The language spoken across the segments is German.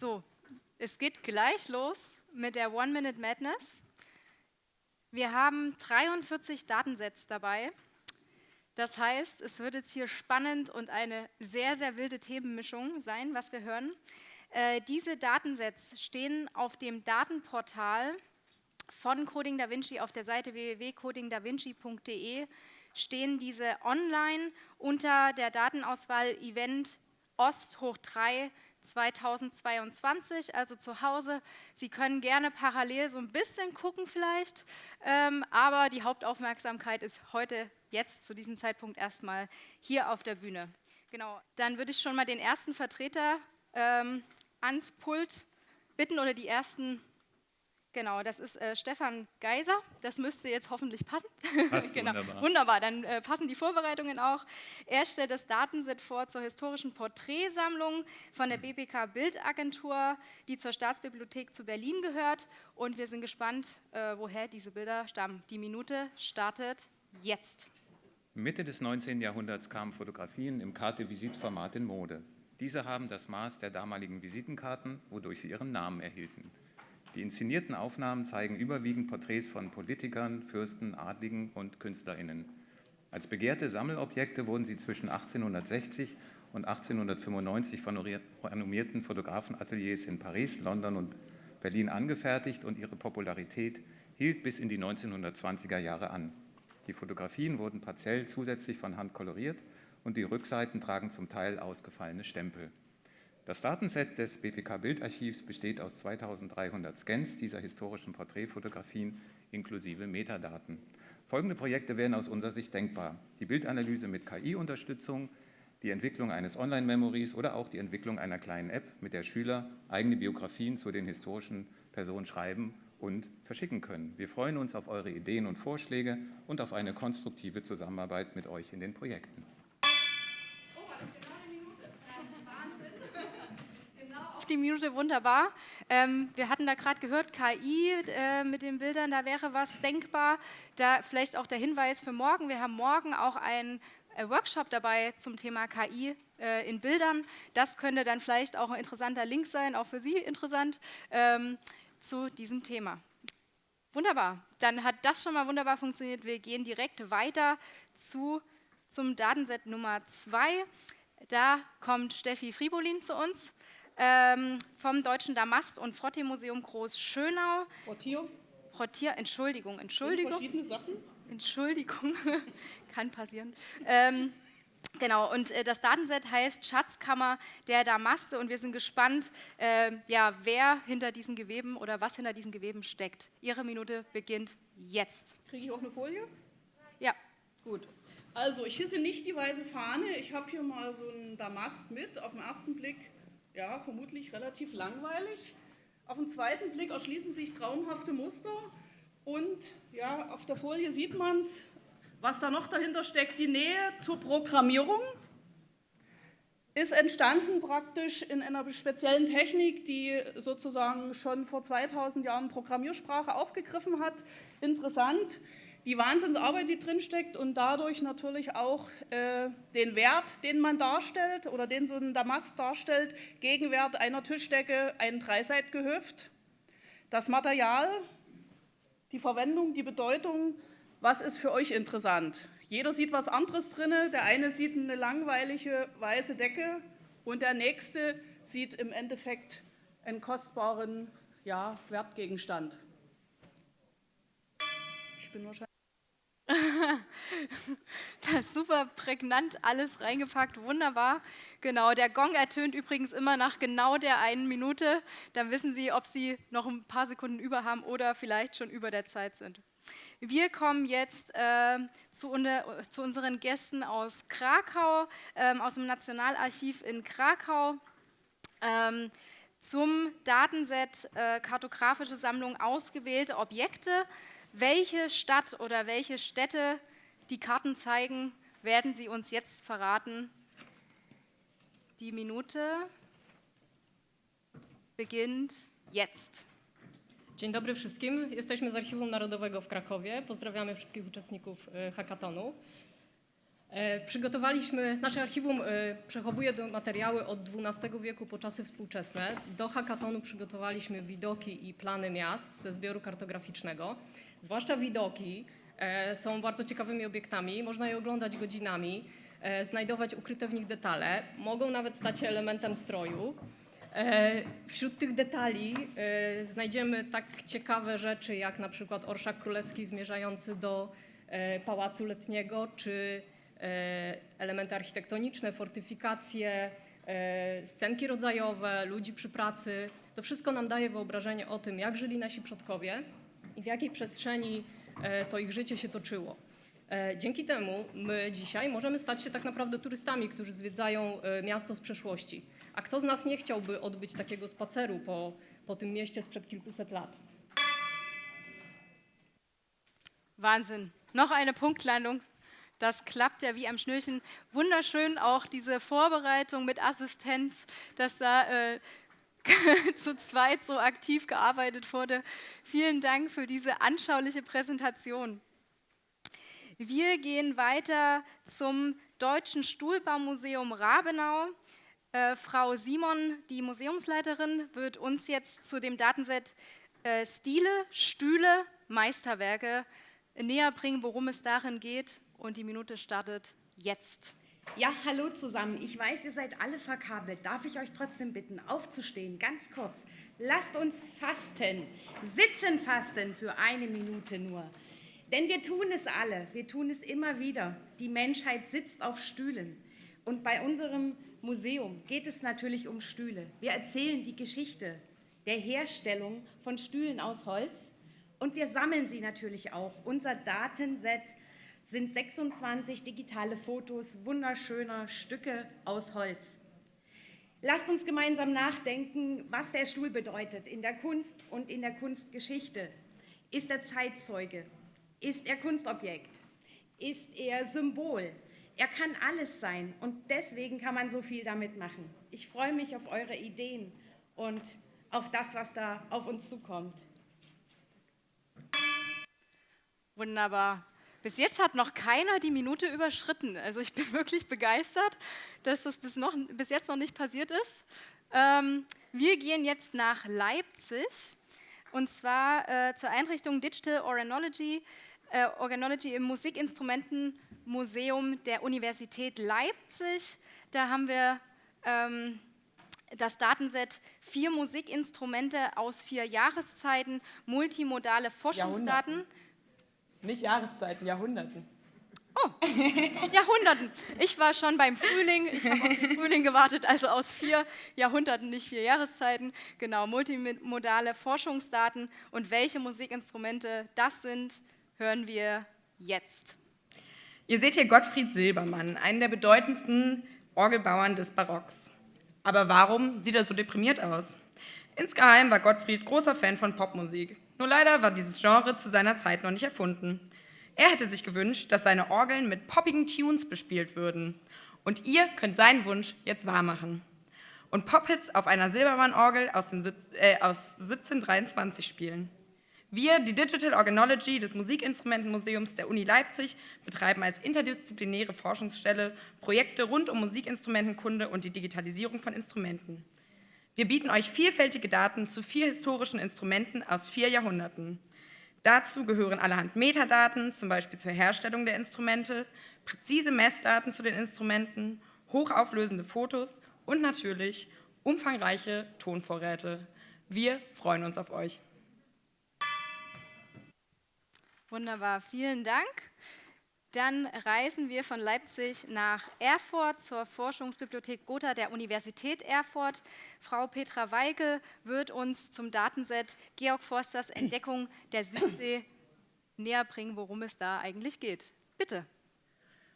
So, es geht gleich los mit der One Minute Madness. Wir haben 43 Datensets dabei. Das heißt, es wird jetzt hier spannend und eine sehr, sehr wilde Themenmischung sein, was wir hören. Äh, diese Datensets stehen auf dem Datenportal von Coding Da Vinci auf der Seite www.codingdavinci.de stehen diese online unter der Datenauswahl Event Ost hoch 3 2022, also zu Hause. Sie können gerne parallel so ein bisschen gucken vielleicht, ähm, aber die Hauptaufmerksamkeit ist heute, jetzt zu diesem Zeitpunkt erstmal hier auf der Bühne. Genau, dann würde ich schon mal den ersten Vertreter ähm, ans Pult bitten oder die ersten Genau, das ist äh, Stefan Geiser. Das müsste jetzt hoffentlich passen. Passt genau. wunderbar. Wunderbar, dann äh, passen die Vorbereitungen auch. Er stellt das Datenset vor zur historischen Porträtsammlung von der BBK Bildagentur, die zur Staatsbibliothek zu Berlin gehört. Und wir sind gespannt, äh, woher diese Bilder stammen. Die Minute startet jetzt. Mitte des 19. Jahrhunderts kamen Fotografien im Karte-Visit-Format in Mode. Diese haben das Maß der damaligen Visitenkarten, wodurch sie ihren Namen erhielten. Die inszenierten Aufnahmen zeigen überwiegend Porträts von Politikern, Fürsten, Adligen und KünstlerInnen. Als begehrte Sammelobjekte wurden sie zwischen 1860 und 1895 von renommierten Fotografenateliers in Paris, London und Berlin angefertigt und ihre Popularität hielt bis in die 1920er Jahre an. Die Fotografien wurden partiell zusätzlich von Hand koloriert und die Rückseiten tragen zum Teil ausgefallene Stempel. Das Datenset des BPK-Bildarchivs besteht aus 2300 Scans dieser historischen Porträtfotografien inklusive Metadaten. Folgende Projekte wären aus unserer Sicht denkbar. Die Bildanalyse mit KI-Unterstützung, die Entwicklung eines Online-Memories oder auch die Entwicklung einer kleinen App, mit der Schüler eigene Biografien zu den historischen Personen schreiben und verschicken können. Wir freuen uns auf eure Ideen und Vorschläge und auf eine konstruktive Zusammenarbeit mit euch in den Projekten. Die Minute wunderbar. Ähm, wir hatten da gerade gehört, KI äh, mit den Bildern, da wäre was denkbar. Da vielleicht auch der Hinweis für morgen. Wir haben morgen auch einen äh, Workshop dabei zum Thema KI äh, in Bildern. Das könnte dann vielleicht auch ein interessanter Link sein, auch für Sie interessant, ähm, zu diesem Thema. Wunderbar, dann hat das schon mal wunderbar funktioniert. Wir gehen direkt weiter zu, zum Datenset Nummer 2. Da kommt Steffi Fribolin zu uns ähm, vom Deutschen Damast- und Frottee-Museum Groß-Schönau. Frottier? Frottier, Entschuldigung, Entschuldigung. Verschiedene Sachen? Entschuldigung, kann passieren. Ähm, Genau, und äh, das Datenset heißt Schatzkammer der Damaste und wir sind gespannt, äh, ja, wer hinter diesen Geweben oder was hinter diesen Geweben steckt. Ihre Minute beginnt jetzt. Kriege ich auch eine Folie? Ja. Gut. Also, ich hisse nicht die weiße Fahne. Ich habe hier mal so einen Damast mit. Auf den ersten Blick ja, vermutlich relativ langweilig. Auf den zweiten Blick erschließen sich traumhafte Muster und ja, auf der Folie sieht man es, was da noch dahinter steckt, die Nähe zur Programmierung ist entstanden praktisch in einer speziellen Technik, die sozusagen schon vor 2000 Jahren Programmiersprache aufgegriffen hat. Interessant, die Wahnsinnsarbeit, die drinsteckt und dadurch natürlich auch äh, den Wert, den man darstellt oder den so ein Damast darstellt, Gegenwert einer Tischdecke, ein Dreiseitgehöft. Das Material, die Verwendung, die Bedeutung, was ist für euch interessant? Jeder sieht was anderes drin. Der eine sieht eine langweilige weiße Decke und der nächste sieht im Endeffekt einen kostbaren ja, Wertgegenstand. Ich bin wahrscheinlich das ist super prägnant alles reingepackt, wunderbar. Genau, der Gong ertönt übrigens immer nach genau der einen Minute. Dann wissen Sie, ob Sie noch ein paar Sekunden über haben oder vielleicht schon über der Zeit sind. Wir kommen jetzt äh, zu, unter, zu, unseren Gästen aus Krakau, äh, aus dem Nationalarchiv in Krakau. Ähm, zum Datenset äh, kartografische Sammlung ausgewählte Objekte welche Stadt oder welche Städte die Karten zeigen, werden Sie uns jetzt verraten. Die Minute beginnt jetzt. Dzień dobry wszystkim. Jesteśmy z Archiwum Narodowego w Krakowie. Pozdrawiamy wszystkich uczestników e, hackathonu. E, przygotowaliśmy, nasze archiwum e, przechowuje materiały od XII wieku po czasy współczesne. Do hakatonu przygotowaliśmy widoki i plany miast ze zbioru kartograficznego. Zwłaszcza widoki e, są bardzo ciekawymi obiektami, można je oglądać godzinami, znajdować ukryte w nich detale, mogą nawet stać się elementem stroju. Wśród tych detali znajdziemy tak ciekawe rzeczy jak na przykład orszak królewski zmierzający do pałacu letniego, czy E, elementy architektoniczne, fortyfikacje, e, scenki rodzajowe, ludzi przy pracy. To wszystko nam daje wyobrażenie o tym, jak żyli nasi przodkowie i w jakiej przestrzeni e, to ich życie się toczyło. Dzięki temu my dzisiaj możemy stać się tak naprawdę turystami, którzy zwiedzają miasto z przeszłości. A kto z nas nie chciałby odbyć takiego spaceru po, po tym mieście sprzed kilkuset lat? Wahnsinn. Noch eine Punktlandung. Das klappt ja wie am Schnürchen. Wunderschön auch diese Vorbereitung mit Assistenz, dass da äh, zu zweit so aktiv gearbeitet wurde. Vielen Dank für diese anschauliche Präsentation. Wir gehen weiter zum Deutschen Stuhlbaumuseum Rabenau. Äh, Frau Simon, die Museumsleiterin, wird uns jetzt zu dem Datenset äh, Stile, Stühle, Meisterwerke näher bringen, worum es darin geht und die Minute startet jetzt. Ja, hallo zusammen. Ich weiß, ihr seid alle verkabelt. Darf ich euch trotzdem bitten, aufzustehen, ganz kurz. Lasst uns fasten, sitzen fasten für eine Minute nur. Denn wir tun es alle, wir tun es immer wieder. Die Menschheit sitzt auf Stühlen. Und bei unserem Museum geht es natürlich um Stühle. Wir erzählen die Geschichte der Herstellung von Stühlen aus Holz und wir sammeln sie natürlich auch. Unser Datenset sind 26 digitale Fotos wunderschöner Stücke aus Holz. Lasst uns gemeinsam nachdenken, was der Stuhl bedeutet in der Kunst und in der Kunstgeschichte. Ist er Zeitzeuge? Ist er Kunstobjekt? Ist er Symbol? Er kann alles sein und deswegen kann man so viel damit machen. Ich freue mich auf eure Ideen und auf das, was da auf uns zukommt. Wunderbar. Bis jetzt hat noch keiner die Minute überschritten. Also ich bin wirklich begeistert, dass das bis, noch, bis jetzt noch nicht passiert ist. Ähm, wir gehen jetzt nach Leipzig und zwar äh, zur Einrichtung Digital Organology, äh, Organology im Musikinstrumentenmuseum der Universität Leipzig. Da haben wir ähm, das Datenset vier Musikinstrumente aus vier Jahreszeiten, multimodale Forschungsdaten. Nicht Jahreszeiten, Jahrhunderten. Oh, Jahrhunderten. Ich war schon beim Frühling, ich habe auf den Frühling gewartet, also aus vier Jahrhunderten, nicht vier Jahreszeiten. Genau, multimodale Forschungsdaten und welche Musikinstrumente das sind, hören wir jetzt. Ihr seht hier Gottfried Silbermann, einen der bedeutendsten Orgelbauern des Barocks. Aber warum sieht er so deprimiert aus? Insgeheim war Gottfried großer Fan von Popmusik. Nur leider war dieses Genre zu seiner Zeit noch nicht erfunden. Er hätte sich gewünscht, dass seine Orgeln mit poppigen Tunes bespielt würden. Und ihr könnt seinen Wunsch jetzt wahrmachen. Und Pophits auf einer Silbermann-Orgel aus, äh, aus 1723 spielen. Wir, die Digital Organology des Musikinstrumentenmuseums der Uni Leipzig, betreiben als interdisziplinäre Forschungsstelle Projekte rund um Musikinstrumentenkunde und die Digitalisierung von Instrumenten. Wir bieten euch vielfältige Daten zu vier historischen Instrumenten aus vier Jahrhunderten. Dazu gehören allerhand Metadaten, zum Beispiel zur Herstellung der Instrumente, präzise Messdaten zu den Instrumenten, hochauflösende Fotos und natürlich umfangreiche Tonvorräte. Wir freuen uns auf euch. Wunderbar, vielen Dank. Dann reisen wir von Leipzig nach Erfurt zur Forschungsbibliothek Gotha der Universität Erfurt. Frau Petra Weike wird uns zum Datenset Georg Forsters Entdeckung der Südsee näher bringen, worum es da eigentlich geht. Bitte.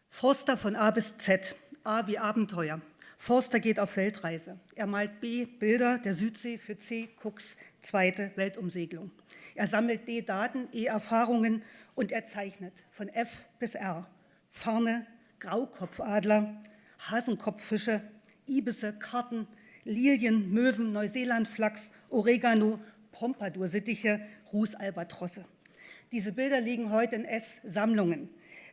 Forster von A bis Z. A wie Abenteuer. Forster geht auf Weltreise. Er malt B Bilder der Südsee für C Cooks zweite Weltumsegelung. Er sammelt D Daten, E Erfahrungen und er zeichnet von F bis R. Farne, Graukopfadler, Hasenkopffische, Ibisse, Karten, Lilien, Möwen, Neuseelandflachs, Oregano, Pompadour-Sittiche, Rußalbatrosse. Diese Bilder liegen heute in S-Sammlungen.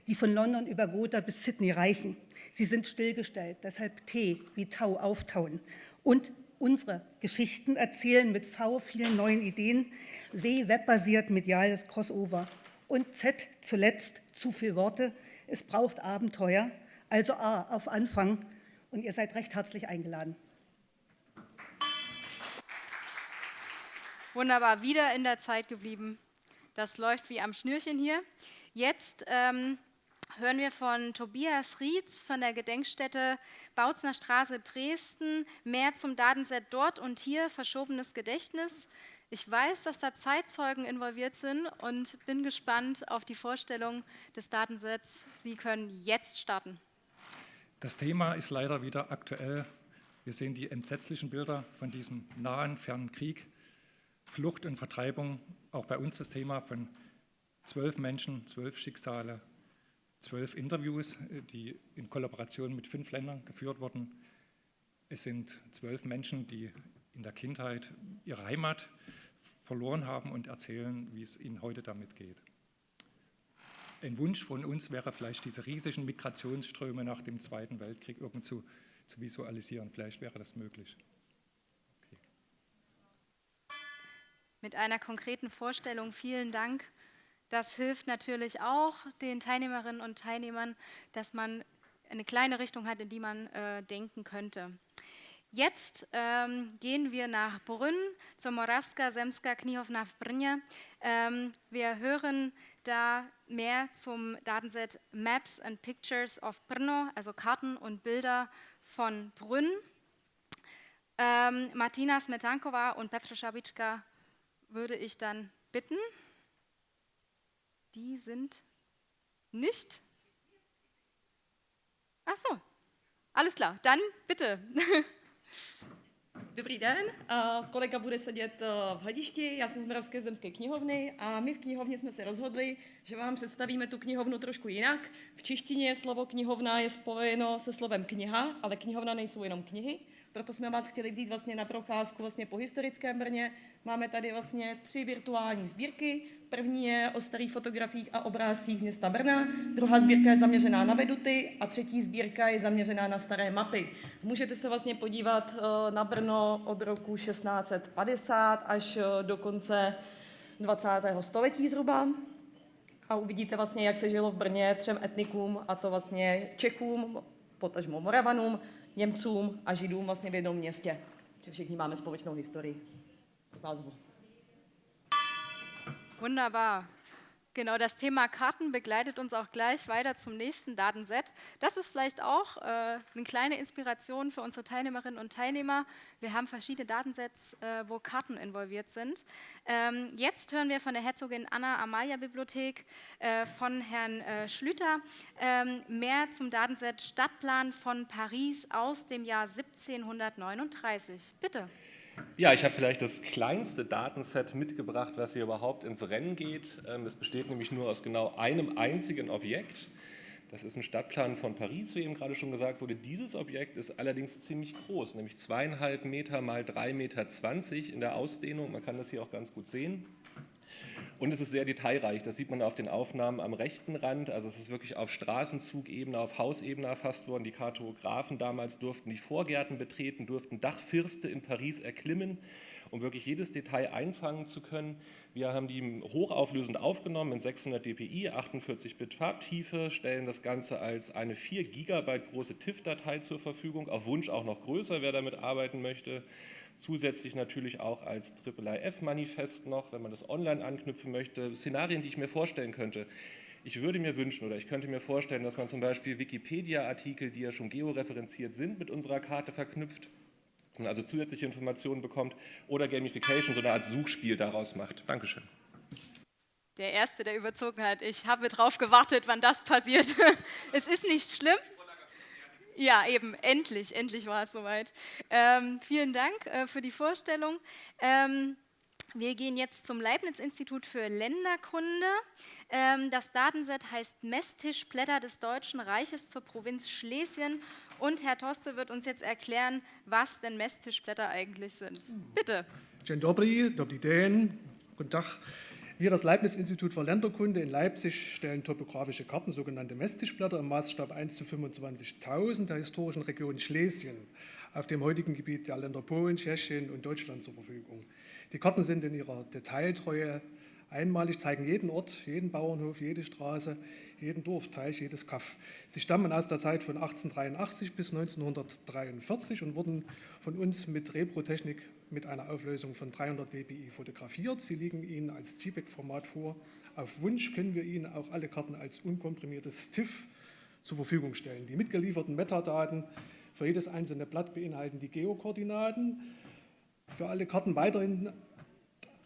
die von London über Gotha bis Sydney reichen. Sie sind stillgestellt, deshalb T wie Tau auftauen. Und unsere Geschichten erzählen mit V vielen neuen Ideen, W webbasiert mediales Crossover und Z zuletzt zu viel Worte. Es braucht Abenteuer, also A auf Anfang und ihr seid recht herzlich eingeladen. Wunderbar, wieder in der Zeit geblieben. Das läuft wie am Schnürchen hier. Jetzt ähm, hören wir von Tobias Rietz von der Gedenkstätte Bautzner Straße Dresden mehr zum Datenset dort und hier, verschobenes Gedächtnis. Ich weiß, dass da Zeitzeugen involviert sind und bin gespannt auf die Vorstellung des Datensets. Sie können jetzt starten. Das Thema ist leider wieder aktuell. Wir sehen die entsetzlichen Bilder von diesem nahen, fernen Krieg. Flucht und Vertreibung, auch bei uns das Thema von zwölf Menschen, zwölf Schicksale, zwölf Interviews, die in Kollaboration mit fünf Ländern geführt wurden. Es sind zwölf Menschen, die in der Kindheit ihre Heimat verloren haben und erzählen, wie es ihnen heute damit geht. Ein Wunsch von uns wäre vielleicht, diese riesigen Migrationsströme nach dem Zweiten Weltkrieg irgendwo zu visualisieren. Vielleicht wäre das möglich. mit einer konkreten Vorstellung. Vielen Dank. Das hilft natürlich auch den Teilnehmerinnen und Teilnehmern, dass man eine kleine Richtung hat, in die man äh, denken könnte. Jetzt ähm, gehen wir nach Brünn zur Morawska Semska Knihovna w Brnie. Ähm, wir hören da mehr zum Datenset Maps and Pictures of Brno, also Karten und Bilder von Brünn. Ähm, Martina Smetankova und Petra Schabitschka würde ich dann bitten, die sind nicht. Ach so, alles klar, dann bitte. Dobrý den, kolega bude sedět v hledišti, já jsem z Moravské zemské knihovny a my v knihovně jsme se rozhodli, že vám představíme tu knihovnu trošku jinak. V češtině slovo knihovna je spojeno se slovem kniha, ale knihovna nejsou jenom knihy. Proto jsme vás chtěli vzít vlastně na procházku vlastně po historickém Brně. Máme tady vlastně tři virtuální sbírky. První je o starých fotografiích a obrázcích z města Brna, druhá sbírka je zaměřená na veduty a třetí sbírka je zaměřená na staré mapy. Můžete se vlastně podívat eh, na Brno od roku 1650 až eh, do konce 20. století zhruba a uvidíte vlastně, jak se žilo v Brně třem etnikům, a to vlastně Čechům, potažmo Moravanům, Němcům a Židům vlastně v jednom městě. Že všichni máme společnou historii. Vás Wunderbar. Genau, das Thema Karten begleitet uns auch gleich weiter zum nächsten Datenset. Das ist vielleicht auch äh, eine kleine Inspiration für unsere Teilnehmerinnen und Teilnehmer. Wir haben verschiedene Datensets, äh, wo Karten involviert sind. Ähm, jetzt hören wir von der Herzogin Anna Amalia Bibliothek äh, von Herrn äh, Schlüter ähm, mehr zum Datenset Stadtplan von Paris aus dem Jahr 1739. Bitte. Ja, ich habe vielleicht das kleinste Datenset mitgebracht, was hier überhaupt ins Rennen geht. Ähm, es besteht nämlich nur aus genau einem einzigen Objekt. Das ist ein Stadtplan von Paris, wie eben gerade schon gesagt wurde. Dieses Objekt ist allerdings ziemlich groß, nämlich zweieinhalb Meter mal drei Meter zwanzig in der Ausdehnung. Man kann das hier auch ganz gut sehen. Und es ist sehr detailreich, das sieht man auf den Aufnahmen am rechten Rand. Also es ist wirklich auf Straßenzugebene, auf Hausebene erfasst worden. Die Kartografen damals durften die Vorgärten betreten, durften Dachfirste in Paris erklimmen, um wirklich jedes Detail einfangen zu können. Wir haben die hochauflösend aufgenommen in 600 dpi, 48 Bit Farbtiefe, stellen das Ganze als eine 4 Gigabyte große TIFF-Datei zur Verfügung, auf Wunsch auch noch größer, wer damit arbeiten möchte. Zusätzlich natürlich auch als IIIF-Manifest noch, wenn man das online anknüpfen möchte. Szenarien, die ich mir vorstellen könnte. Ich würde mir wünschen oder ich könnte mir vorstellen, dass man zum Beispiel Wikipedia-Artikel, die ja schon georeferenziert sind, mit unserer Karte verknüpft, man also zusätzliche Informationen bekommt oder Gamification, so eine Art Suchspiel daraus macht. Dankeschön. Der Erste, der überzogen hat. Ich habe darauf gewartet, wann das passiert. es ist nicht schlimm. Ja, eben, endlich, endlich war es soweit. Ähm, vielen Dank äh, für die Vorstellung. Ähm, wir gehen jetzt zum Leibniz-Institut für Länderkunde. Ähm, das Datenset heißt Messtischblätter des Deutschen Reiches zur Provinz Schlesien. Und Herr Toste wird uns jetzt erklären, was denn Messtischblätter eigentlich sind. Bitte. Dzień dobry, dobry den, guten Tag. Wir, das Leibniz-Institut für Länderkunde in Leipzig, stellen topografische Karten, sogenannte Messtischblätter, im Maßstab 1 zu 25.000 der historischen Region Schlesien auf dem heutigen Gebiet der Länder Polen, Tschechien und Deutschland zur Verfügung. Die Karten sind in ihrer Detailtreue einmalig, zeigen jeden Ort, jeden Bauernhof, jede Straße, jeden Dorfteich, jedes Kaff. Sie stammen aus der Zeit von 1883 bis 1943 und wurden von uns mit Reprotechnik mit einer Auflösung von 300 dpi fotografiert. Sie liegen Ihnen als JPEG-Format vor. Auf Wunsch können wir Ihnen auch alle Karten als unkomprimiertes TIFF zur Verfügung stellen. Die mitgelieferten Metadaten für jedes einzelne Blatt beinhalten die Geokoordinaten. Für alle Karten weiterhin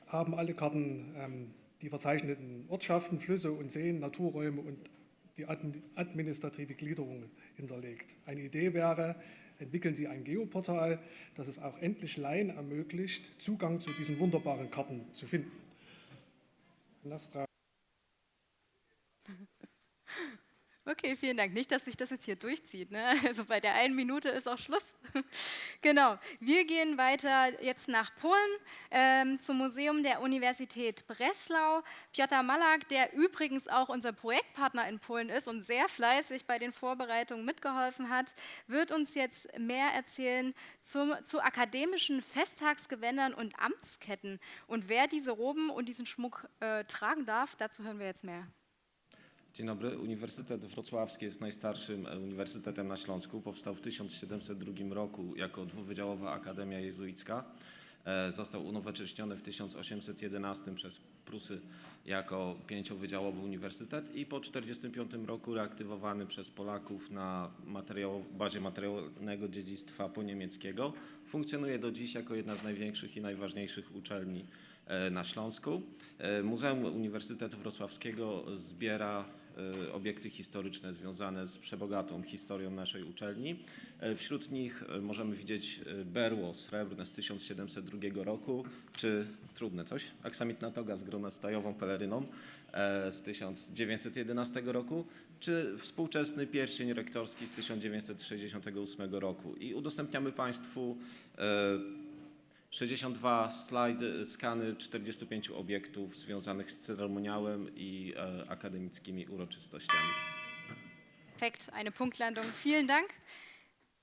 haben alle Karten ähm, die verzeichneten Ortschaften, Flüsse und Seen, Naturräume und die administrative Gliederung hinterlegt. Eine Idee wäre, entwickeln Sie ein Geoportal, das es auch endlich Laien ermöglicht, Zugang zu diesen wunderbaren Karten zu finden. Nastra. Okay, vielen Dank. Nicht, dass sich das jetzt hier durchzieht. Ne? Also bei der einen Minute ist auch Schluss. genau. Wir gehen weiter jetzt nach Polen ähm, zum Museum der Universität Breslau. Piotr Malak, der übrigens auch unser Projektpartner in Polen ist und sehr fleißig bei den Vorbereitungen mitgeholfen hat, wird uns jetzt mehr erzählen zum, zu akademischen Festtagsgewändern und Amtsketten. Und wer diese Roben und diesen Schmuck äh, tragen darf, dazu hören wir jetzt mehr. Dzień dobry. Uniwersytet Wrocławski jest najstarszym e, uniwersytetem na Śląsku. Powstał w 1702 roku jako dwuwydziałowa Akademia Jezuicka. E, został unowocześniony w 1811 przez Prusy jako pięciowydziałowy uniwersytet i po 1945 roku reaktywowany przez Polaków na materiał, bazie materialnego dziedzictwa poniemieckiego. Funkcjonuje do dziś jako jedna z największych i najważniejszych uczelni e, na Śląsku. Muzeum Uniwersytetu Wrocławskiego zbiera obiekty historyczne związane z przebogatą historią naszej uczelni. E, wśród nich e, możemy widzieć berło srebrne z 1702 roku, czy trudne coś, aksamitna toga z gronastajową peleryną z 1911 roku, czy współczesny pierścień rektorski z 1968 roku. I udostępniamy Państwu 62 slajdy, skany 45 obiektów związanych z ceremoniałem i e, akademickimi uroczystościami. Perfekt, eine Punktlandung. Vielen Dank.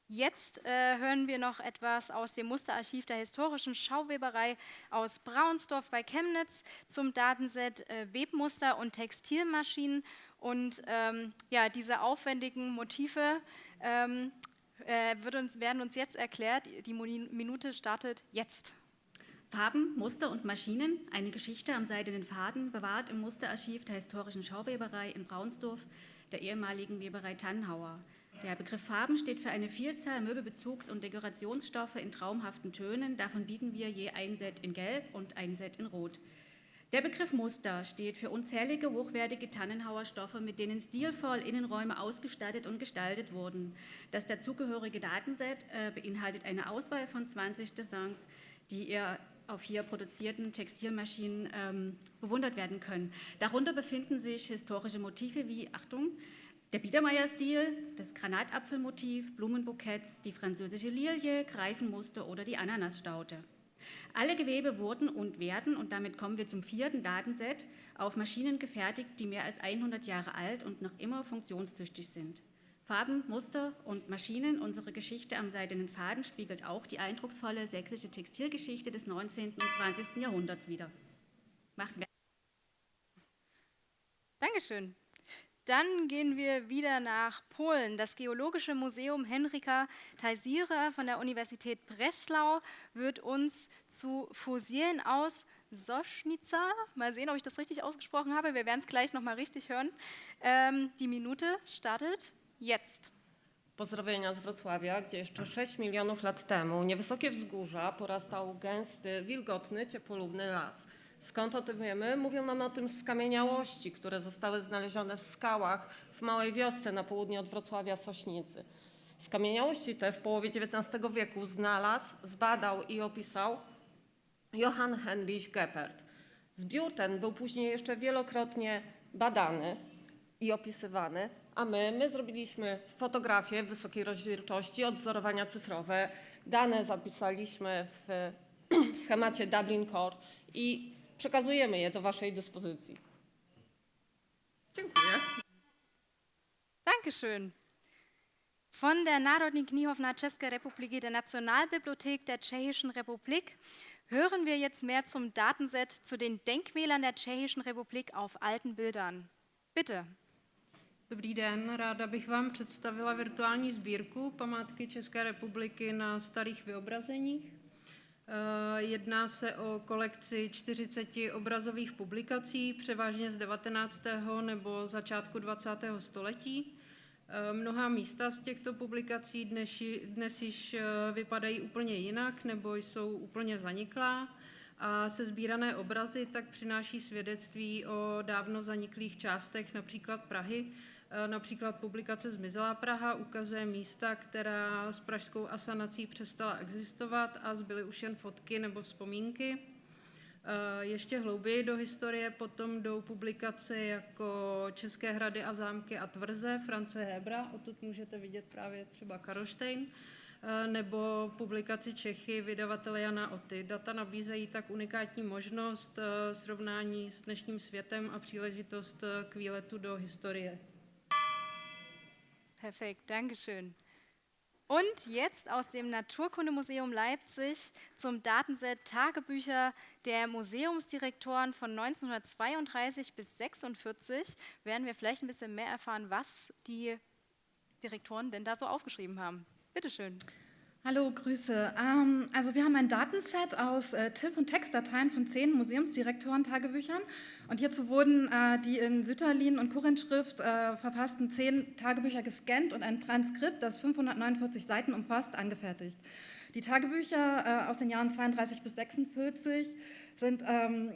Jetzt äh, hören wir noch etwas aus dem Musterarchiv der historischen Schauweberei aus Braunsdorf bei Chemnitz zum Datenset äh, Webmuster und Textilmaschinen. Und ähm, ja, diese aufwendigen Motive ähm, äh, uns, werden uns jetzt erklärt. Die Minute startet jetzt. Farben, Muster und Maschinen, eine Geschichte am seidenen Faden, bewahrt im Musterarchiv der historischen Schauweberei in Braunsdorf, der ehemaligen Weberei Tannhauer. Der Begriff Farben steht für eine Vielzahl Möbelbezugs- und Dekorationsstoffe in traumhaften Tönen. Davon bieten wir je ein Set in Gelb und ein Set in Rot. Der Begriff Muster steht für unzählige hochwertige Tannenhauer Stoffe, mit denen stilvoll Innenräume ausgestattet und gestaltet wurden. Das dazugehörige Datenset äh, beinhaltet eine Auswahl von 20 Designs, die ihr auf hier produzierten Textilmaschinen ähm, bewundert werden können. Darunter befinden sich historische Motive wie, Achtung, der Biedermeier-Stil, das Granatapfelmotiv, Blumenbuketts, die französische Lilie, Greifenmuster oder die Ananasstaute. Alle Gewebe wurden und werden, und damit kommen wir zum vierten Datenset, auf Maschinen gefertigt, die mehr als 100 Jahre alt und noch immer funktionstüchtig sind. Farben, Muster und Maschinen, unsere Geschichte am seidenen Faden spiegelt auch die eindrucksvolle sächsische Textilgeschichte des 19. und 20. Jahrhunderts wider. Macht mehr. Dankeschön. Dann gehen wir wieder nach Polen. Das Geologische Museum Henrika Tajsira von der Universität Breslau wird uns zu Fossilien aus Soschnica, mal sehen, ob ich das richtig ausgesprochen habe, wir werden es gleich nochmal richtig hören. Ähm, die Minute startet jetzt. Pozdrowienia z Wrocławia, gdzie jeszcze 6 milionów lat temu niewysokie wzgórza porastał gęsty, wilgotny, ciepłolubny las – Skąd o tym wiemy? Mówią nam o tym skamieniałości, które zostały znalezione w skałach w małej wiosce na południe od Wrocławia Sośnicy. Skamieniałości te w połowie XIX wieku znalazł, zbadał i opisał Johann Heinrich Geppert. Zbiór ten był później jeszcze wielokrotnie badany i opisywany, a my, my zrobiliśmy fotografie wysokiej rozdzielczości, odzorowania cyfrowe, dane zapisaliśmy w schemacie Dublin Core i przekazujemy je do Waszej dyspozycji. Dziękuję. Dankeschön. Von der Národní knihovna České republiky, der Nationalbibliothek der Tschechischen Republik, hören wir jetzt mehr zum Datenset zu den Denkmälern der Tschechischen Republik auf alten Bildern. Bitte. Dobrý den, ráda bych vám představila virtuální sbírku památky České republiky na starých vyobrazeních. Eh, jedná se o kolekci 40 obrazových publikací, převážně z 19. nebo začátku 20. století. Eh, mnoha místa z těchto publikací dnes, dnes již eh, vypadají úplně jinak nebo jsou úplně zaniklá a se sbírané obrazy tak přináší svědectví o dávno zaniklých částech například Prahy, například publikace Zmizelá Praha ukazuje místa, která s pražskou asanací přestala existovat a zbyly už jen fotky nebo vzpomínky. Eh, ještě hlouběji do historie potom jdou publikace jako České hrady a zámky a tvrze France Hebra, odtud můžete vidět právě třeba Karlštejn, eh, nebo publikaci Čechy vydavatele Jana Oty. Data nabízejí tak unikátní možnost srovnání s dnešním světem a příležitost k výletu do historie. Perfekt, Dankeschön. Und jetzt aus dem Naturkundemuseum Leipzig zum Datenset Tagebücher der Museumsdirektoren von 1932 bis 1946 werden wir vielleicht ein bisschen mehr erfahren, was die Direktoren denn da so aufgeschrieben haben. Bitte schön. Hallo, Grüße. Ähm, also wir haben ein Datenset aus äh, TIFF- und Textdateien von zehn Museumsdirektoren-Tagebüchern und hierzu wurden äh, die in Sütterlin und Kurrentschrift äh, verfassten zehn Tagebücher gescannt und ein Transkript, das 549 Seiten umfasst, angefertigt. Die Tagebücher aus den Jahren 32 bis 46 sind ähm,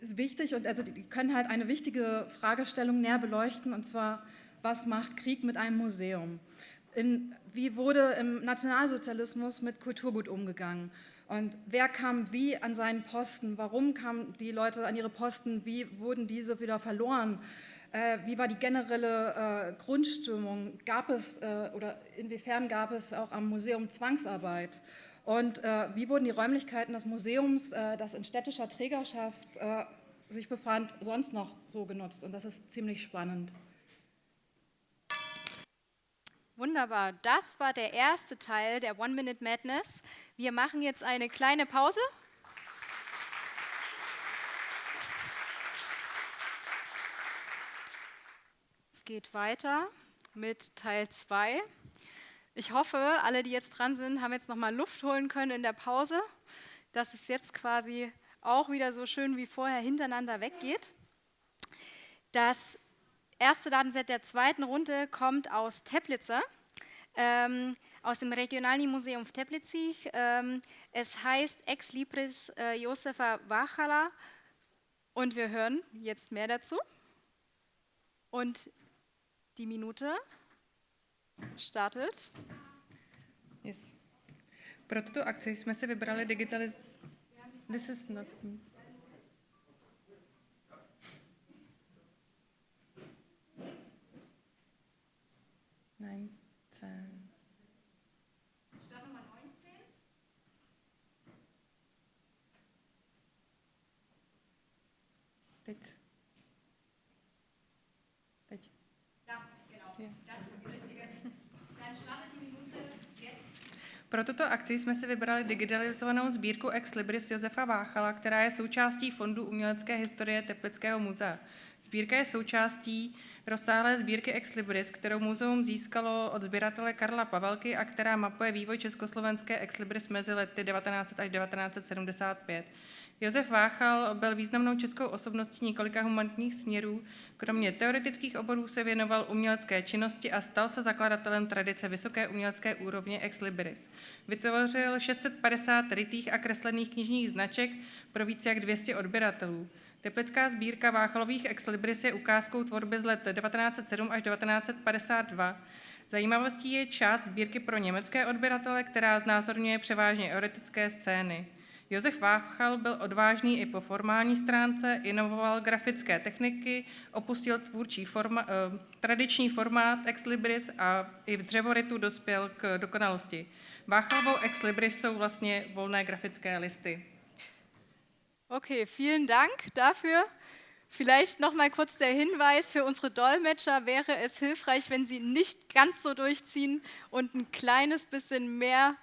wichtig und also die können halt eine wichtige Fragestellung näher beleuchten und zwar, was macht Krieg mit einem Museum? In, wie wurde im Nationalsozialismus mit Kulturgut umgegangen? Und wer kam wie an seinen Posten, warum kamen die Leute an ihre Posten, wie wurden diese wieder verloren, äh, wie war die generelle äh, Grundstimmung, gab es äh, oder inwiefern gab es auch am Museum Zwangsarbeit? Und äh, wie wurden die Räumlichkeiten des Museums, äh, das in städtischer Trägerschaft äh, sich befand, sonst noch so genutzt? Und das ist ziemlich spannend. Wunderbar, das war der erste Teil der One Minute Madness. Wir machen jetzt eine kleine Pause. Es geht weiter mit Teil 2. Ich hoffe, alle, die jetzt dran sind, haben jetzt nochmal Luft holen können in der Pause, dass es jetzt quasi auch wieder so schön wie vorher hintereinander weggeht. Das erste Datenset der zweiten Runde kommt aus Teplice, ähm, aus dem Regionalen Museum Teplice. Ähm, es heißt Ex Libris äh, Josefa Wachala und wir hören jetzt mehr dazu. Und die Minute startet. Yes. Pro tuto akci jsme si vybrali digitaliz... This is not... Nein, Pro tuto akci jsme si vybrali digitalizovanou sbírku Ex Libris Josefa Váchala, která je součástí Fondu umělecké historie Teplického muzea. Sbírka je součástí rozsáhlé sbírky Ex Libris, kterou muzeum získalo od sběratele Karla Pavelky a která mapuje vývoj československé Ex Libris mezi lety 1900 až 1975. Josef Váchal byl významnou českou osobností několika humanitních směrů. Kromě teoretických oborů se věnoval umělecké činnosti a stal se zakladatelem tradice vysoké umělecké úrovně Ex Libris. Vytvořil 650 rytých a kreslených knižních značek pro více jak 200 odběratelů. Teplická sbírka Váchalových ex libris je ukázkou tvorby z let 1907 až 1952. Zajímavostí je část sbírky pro německé odběratele, která znázorňuje převážně erotické scény. Josef Váchal byl odvážný i po formální stránce, inovoval grafické techniky, opustil tvůrčí forma, eh, tradiční formát ex libris a i v dřevoritu dospěl k dokonalosti. Váchalovou ex libris jsou vlastně volné grafické listy. Okay, vielen Dank dafür. Vielleicht noch mal kurz der Hinweis für unsere Dolmetscher wäre es hilfreich, wenn sie nicht ganz so durchziehen und ein kleines bisschen mehr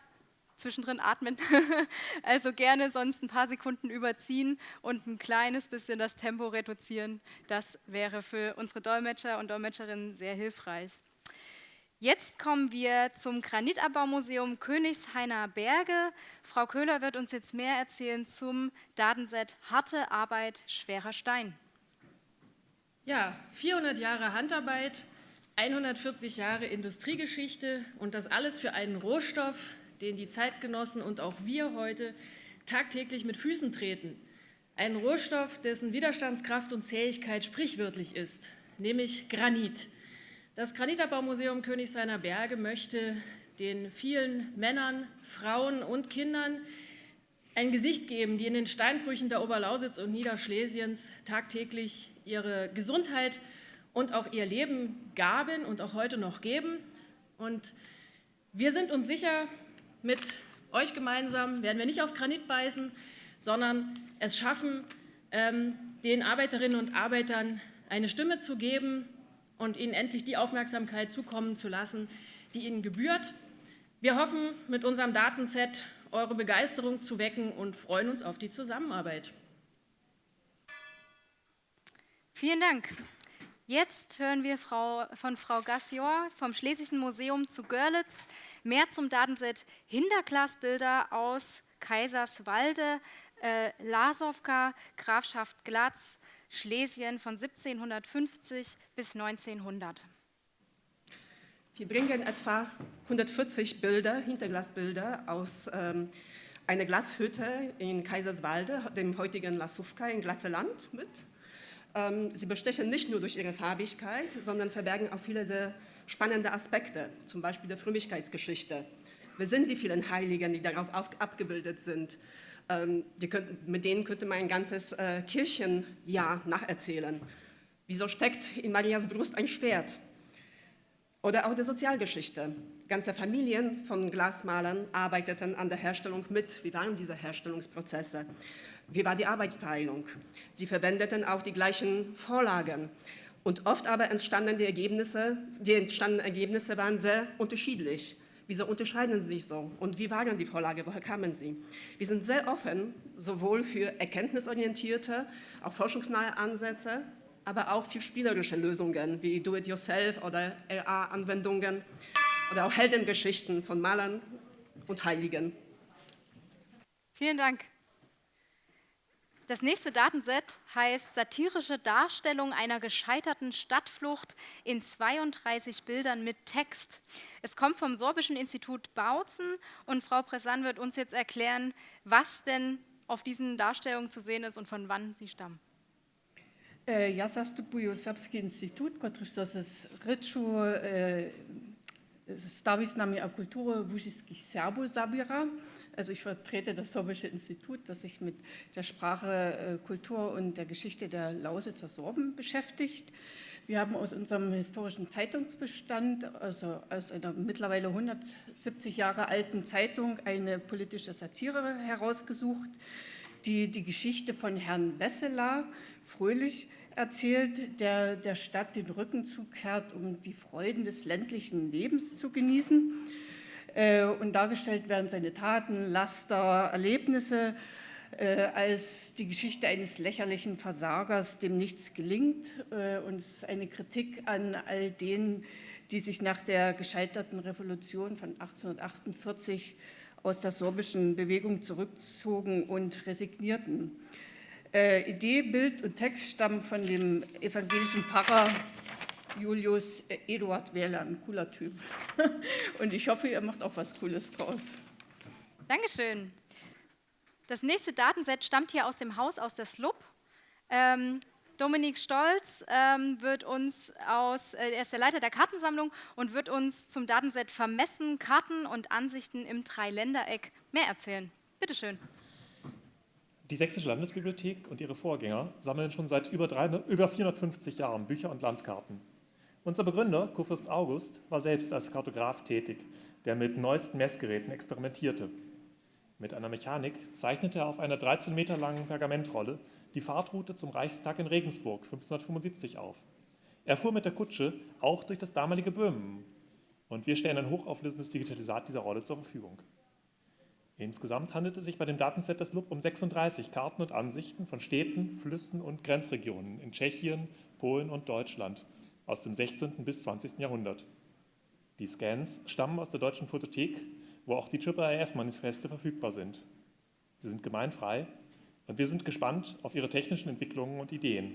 zwischendrin atmen. also gerne sonst ein paar Sekunden überziehen und ein kleines bisschen das Tempo reduzieren. Das wäre für unsere Dolmetscher und Dolmetscherinnen sehr hilfreich. Jetzt kommen wir zum Granitabbau-Museum Königshainer Berge. Frau Köhler wird uns jetzt mehr erzählen zum Datenset Harte Arbeit, schwerer Stein. Ja, 400 Jahre Handarbeit, 140 Jahre Industriegeschichte und das alles für einen Rohstoff, den die Zeitgenossen und auch wir heute tagtäglich mit Füßen treten. Ein Rohstoff, dessen Widerstandskraft und Zähigkeit sprichwörtlich ist, nämlich Granit. Das Granitabbau-Museum Königshainer Berge möchte den vielen Männern, Frauen und Kindern ein Gesicht geben, die in den Steinbrüchen der Oberlausitz und Niederschlesiens tagtäglich ihre Gesundheit und auch ihr Leben gaben und auch heute noch geben. Und wir sind uns sicher, mit euch gemeinsam werden wir nicht auf Granit beißen, sondern es schaffen, ähm, den Arbeiterinnen und Arbeitern eine Stimme zu geben und ihnen endlich die Aufmerksamkeit zukommen zu lassen, die ihnen gebührt. Wir hoffen, mit unserem Datenset eure Begeisterung zu wecken und freuen uns auf die Zusammenarbeit. Vielen Dank. Jetzt hören wir Frau, von Frau Gassior vom Schlesischen Museum zu Görlitz mehr zum Datenset Hinterglasbilder aus Kaiserswalde, äh, Lasowka, Grafschaft Glatz, Schlesien von 1750 bis 1900. Wir bringen etwa 140 Bilder, Hinterglasbilder aus ähm, einer Glashütte in Kaiserswalde, dem heutigen Lasówka in Glatzeland mit. Ähm, sie bestechen nicht nur durch ihre Farbigkeit, sondern verbergen auch viele sehr spannende Aspekte, zum Beispiel der Frömmigkeitsgeschichte. Wer sind die vielen Heiligen, die darauf auf, abgebildet sind? Ähm, könnt, mit denen könnte man ein ganzes äh, Kirchenjahr nacherzählen. Wieso steckt in Marias Brust ein Schwert? Oder auch der Sozialgeschichte. Ganze Familien von Glasmalern arbeiteten an der Herstellung mit. Wie waren diese Herstellungsprozesse? Wie war die Arbeitsteilung? Sie verwendeten auch die gleichen Vorlagen. Und oft aber entstanden die Ergebnisse, die entstandenen Ergebnisse waren sehr unterschiedlich. Wieso unterscheiden sie sich so? Und wie waren die Vorlage? Woher kamen sie? Wir sind sehr offen, sowohl für erkenntnisorientierte, auch forschungsnahe Ansätze, aber auch für spielerische Lösungen wie Do-it-yourself oder RA-Anwendungen oder auch Heldengeschichten von Malern und Heiligen. Vielen Dank. Das nächste Datenset heißt satirische Darstellung einer gescheiterten Stadtflucht in 32 Bildern mit Text. Es kommt vom Sorbischen Institut Bautzen und Frau Pressan wird uns jetzt erklären, was denn auf diesen Darstellungen zu sehen ist und von wann sie stammen. Äh, ja sastupuju Srpski institut, koji das se reču stavi s nami a kulturu vužijskih Serbu zabira. Also ich vertrete das Sorbische Institut, das sich mit der Sprache, äh, Kultur und der Geschichte der Lausitzer Sorben beschäftigt. Wir haben aus unserem historischen Zeitungsbestand, also aus einer mittlerweile 170 Jahre alten Zeitung, eine politische Satire herausgesucht, die die Geschichte von Herrn Wesseler fröhlich erzählt, der der Stadt den Rücken zukehrt, um die Freuden des ländlichen Lebens zu genießen. Äh, und dargestellt werden seine Taten, Laster, Erlebnisse äh, als die Geschichte eines lächerlichen Versagers, dem nichts gelingt. Äh, und es ist eine Kritik an all denen, die sich nach der gescheiterten Revolution von 1848 aus der sorbischen Bewegung zurückzogen und resignierten. Idee, Bild und Text stammen von dem evangelischen Pfarrer Julius Eduard Wähler, ein cooler Typ. Und ich hoffe, ihr macht auch was Cooles draus. Dankeschön. Das nächste Datenset stammt hier aus dem Haus, aus der SLUB. Ähm, Dominik Stolz ähm, wird uns aus, äh, er ist der Leiter der Kartensammlung und wird uns zum Datenset Vermessen, Karten und Ansichten im Dreiländereck mehr erzählen. Bitte schön. Die Sächsische Landesbibliothek und ihre Vorgänger sammeln schon seit über, drei, über 450 Jahren Bücher und Landkarten. Unser Begründer, Kurfürst August, war selbst als Kartograf tätig, der mit neuesten Messgeräten experimentierte. Mit einer Mechanik zeichnete er auf einer 13 Meter langen Pergamentrolle die Fahrtroute zum Reichstag in Regensburg 1575 auf. Er fuhr mit der Kutsche auch durch das damalige Böhmen und wir stellen ein hochauflösendes Digitalisat dieser Rolle zur Verfügung. Insgesamt handelt es sich bei dem Datenset des LUB um 36 Karten und Ansichten von Städten, Flüssen und Grenzregionen in Tschechien, Polen und Deutschland aus dem 16. bis 20. Jahrhundert. Die Scans stammen aus der Deutschen Fotothek, wo auch die IIIF-Manifeste verfügbar sind. Sie sind gemeinfrei und wir sind gespannt auf Ihre technischen Entwicklungen und Ideen.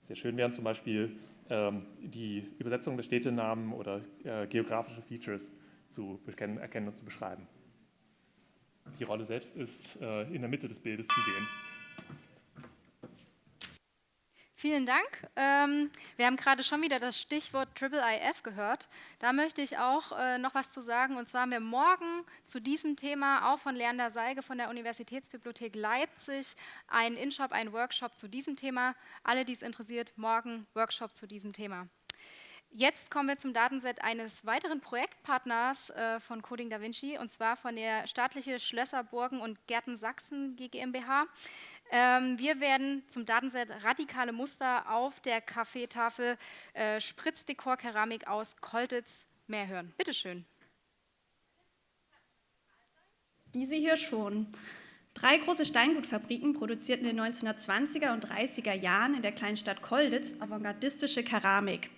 Sehr schön wären zum Beispiel ähm, die Übersetzung der Städtenamen oder äh, geografische Features zu erkennen und zu beschreiben. Die Rolle selbst ist äh, in der Mitte des Bildes zu sehen. Vielen Dank. Ähm, wir haben gerade schon wieder das Stichwort Triple IF gehört. Da möchte ich auch äh, noch was zu sagen. Und zwar haben wir morgen zu diesem Thema auch von Leander Seige von der Universitätsbibliothek Leipzig einen InShop, einen Workshop zu diesem Thema. Alle, die es interessiert, morgen Workshop zu diesem Thema. Jetzt kommen wir zum Datenset eines weiteren Projektpartners äh, von Coding Da Vinci, und zwar von der staatliche Schlösser, Burgen und Gärten Sachsen GmbH. Ähm, wir werden zum Datenset radikale Muster auf der Kaffeetafel äh, Spritzdekor Keramik aus Koltitz mehr hören. Bitte schön. Diese hier schon. Drei große Steingutfabriken produzierten in den 1920er und 30er Jahren in der kleinen Stadt Kolditz avantgardistische Keramik.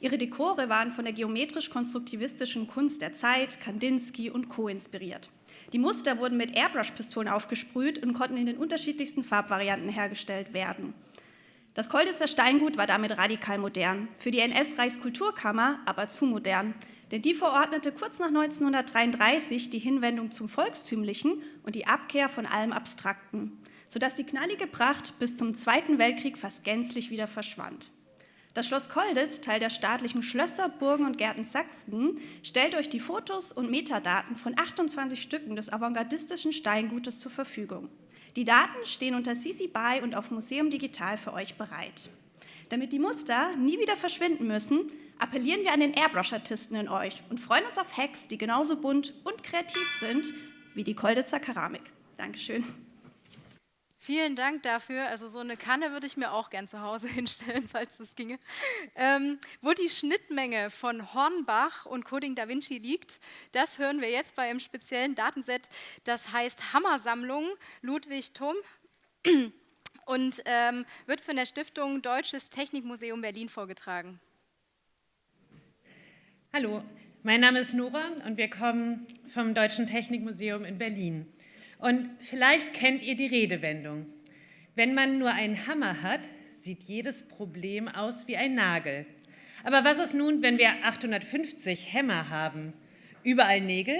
Ihre Dekore waren von der geometrisch-konstruktivistischen Kunst der Zeit, Kandinsky und Co. inspiriert. Die Muster wurden mit Airbrush-Pistolen aufgesprüht und konnten in den unterschiedlichsten Farbvarianten hergestellt werden. Das Kolditzer Steingut war damit radikal modern, für die NS-Reichskulturkammer aber zu modern, denn die verordnete kurz nach 1933 die Hinwendung zum Volkstümlichen und die Abkehr von allem Abstrakten, sodass die knallige Pracht bis zum Zweiten Weltkrieg fast gänzlich wieder verschwand. Das Schloss Kolditz, Teil der staatlichen Schlösser, Burgen und Gärten Sachsen, stellt euch die Fotos und Metadaten von 28 Stücken des avantgardistischen Steingutes zur Verfügung. Die Daten stehen unter CC BY und auf Museum Digital für euch bereit. Damit die Muster nie wieder verschwinden müssen, appellieren wir an den Airbrush-Artisten in euch und freuen uns auf Hacks, die genauso bunt und kreativ sind wie die Kolditzer Keramik. Dankeschön. Vielen Dank dafür. Also so eine Kanne würde ich mir auch gern zu Hause hinstellen, falls das ginge. Ähm, wo die Schnittmenge von Hornbach und Coding Da Vinci liegt, das hören wir jetzt bei einem speziellen Datenset, das heißt Hammersammlung Ludwig Thum und ähm, wird von der Stiftung Deutsches Technikmuseum Berlin vorgetragen. Hallo, mein Name ist Nora und wir kommen vom Deutschen Technikmuseum in Berlin. Und vielleicht kennt ihr die Redewendung. Wenn man nur einen Hammer hat, sieht jedes Problem aus wie ein Nagel. Aber was ist nun, wenn wir 850 Hämmer haben? Überall Nägel?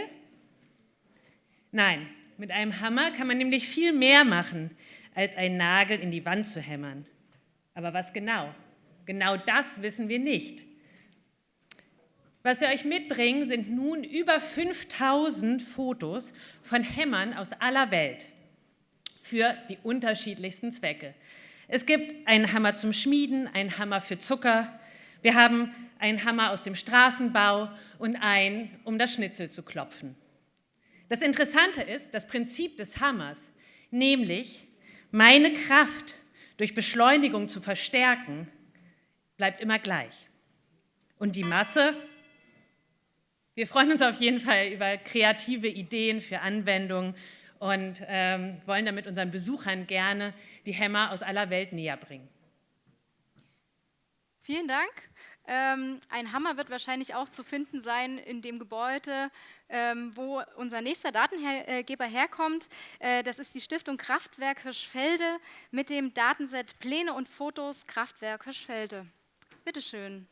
Nein, mit einem Hammer kann man nämlich viel mehr machen, als einen Nagel in die Wand zu hämmern. Aber was genau? Genau das wissen wir nicht. Was wir euch mitbringen, sind nun über 5000 Fotos von Hämmern aus aller Welt für die unterschiedlichsten Zwecke. Es gibt einen Hammer zum Schmieden, einen Hammer für Zucker, wir haben einen Hammer aus dem Straßenbau und einen, um das Schnitzel zu klopfen. Das Interessante ist, das Prinzip des Hammers, nämlich meine Kraft durch Beschleunigung zu verstärken, bleibt immer gleich. Und die Masse wir freuen uns auf jeden Fall über kreative Ideen für Anwendungen und ähm, wollen damit unseren Besuchern gerne die Hämmer aus aller Welt näher bringen. Vielen Dank. Ähm, ein Hammer wird wahrscheinlich auch zu finden sein in dem Gebäude, ähm, wo unser nächster Datengeber herkommt. Äh, das ist die Stiftung Kraftwerk Hirschfelde mit dem Datenset Pläne und Fotos Kraftwerk Hirschfelde. Bitte schön.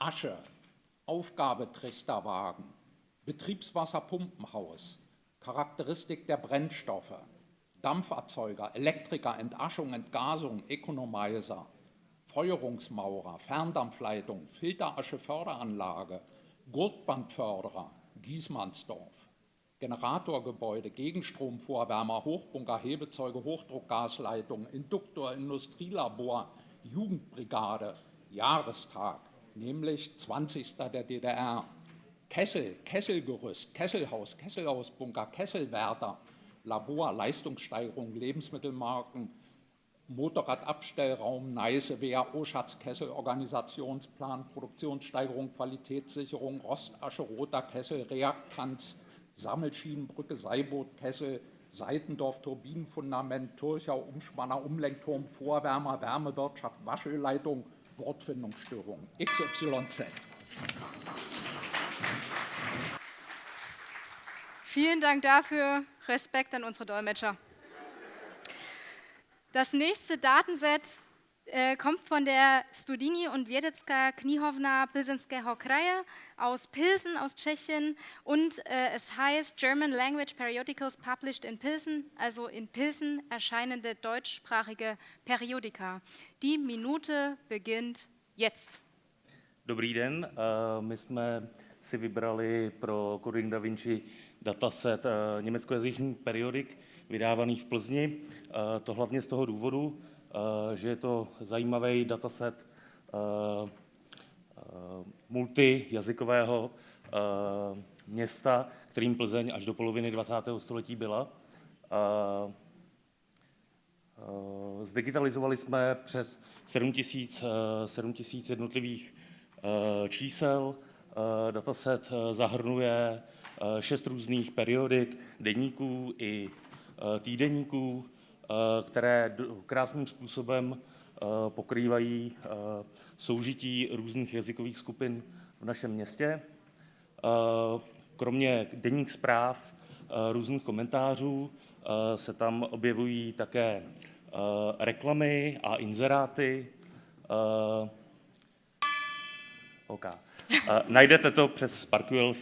Asche, Aufgabetrichterwagen, Betriebswasserpumpenhaus, Charakteristik der Brennstoffe, Dampferzeuger, Elektriker, Entaschung, Entgasung, Economizer, Feuerungsmaurer, Ferndampfleitung, Filterascheförderanlage, Gurtbandförderer, Giesmannsdorf, Generatorgebäude, Gegenstromvorwärmer, Hochbunker, Hebezeuge, Hochdruckgasleitung, Induktor, Industrielabor, Jugendbrigade, Jahrestag, nämlich 20. der DDR. Kessel, Kesselgerüst, Kesselhaus, Kesselhausbunker, Kesselwärter, Labor, Leistungssteigerung, Lebensmittelmarken, Motorradabstellraum, Neißewehr, Oschatz, Kessel, Organisationsplan, Produktionssteigerung, Qualitätssicherung, Rostasche, Roter Kessel, Reaktanz, Sammelschienenbrücke, Seiboot, Kessel, Seitendorf, Turbinenfundament, Turchau, Umspanner, Umlenkturm, Vorwärmer, Wärmewirtschaft, Waschölleitung, Wortfindungsstörung, XYZ. Vielen Dank dafür. Respekt an unsere Dolmetscher. Das nächste Datenset äh, kommt von der Studini und Wiedecka Knihovna Pilsenske Hokraje aus Pilsen, aus Tschechien. Und äh, es heißt German Language Periodicals Published in Pilsen, also in Pilsen erscheinende deutschsprachige Periodika. Die Minute beginnt jetzt. Dobrý den, uh, my jsme si vybrali pro Coding Da Vinci dataset uh, německojazyčných periodik vydávaných v Plzni. Uh, to hlavně z toho důvodu, že je to zajímavý dataset eh, eh, multijazykového města, kterým Plzeň až do poloviny 20. století byla. Zdigitalizovali jsme přes 7 000 jednotlivých čísel. Dataset zahrnuje šest různých periodik, denníků i týdenníků, Eh, které krásným způsobem eh, pokrývají eh, soužití různých jazykových skupin v našem městě. Kromě denních zpráv, různých komentářů se tam objevují také reklamy a inzeráty. Okay. Najdete to přes Sparkwheel,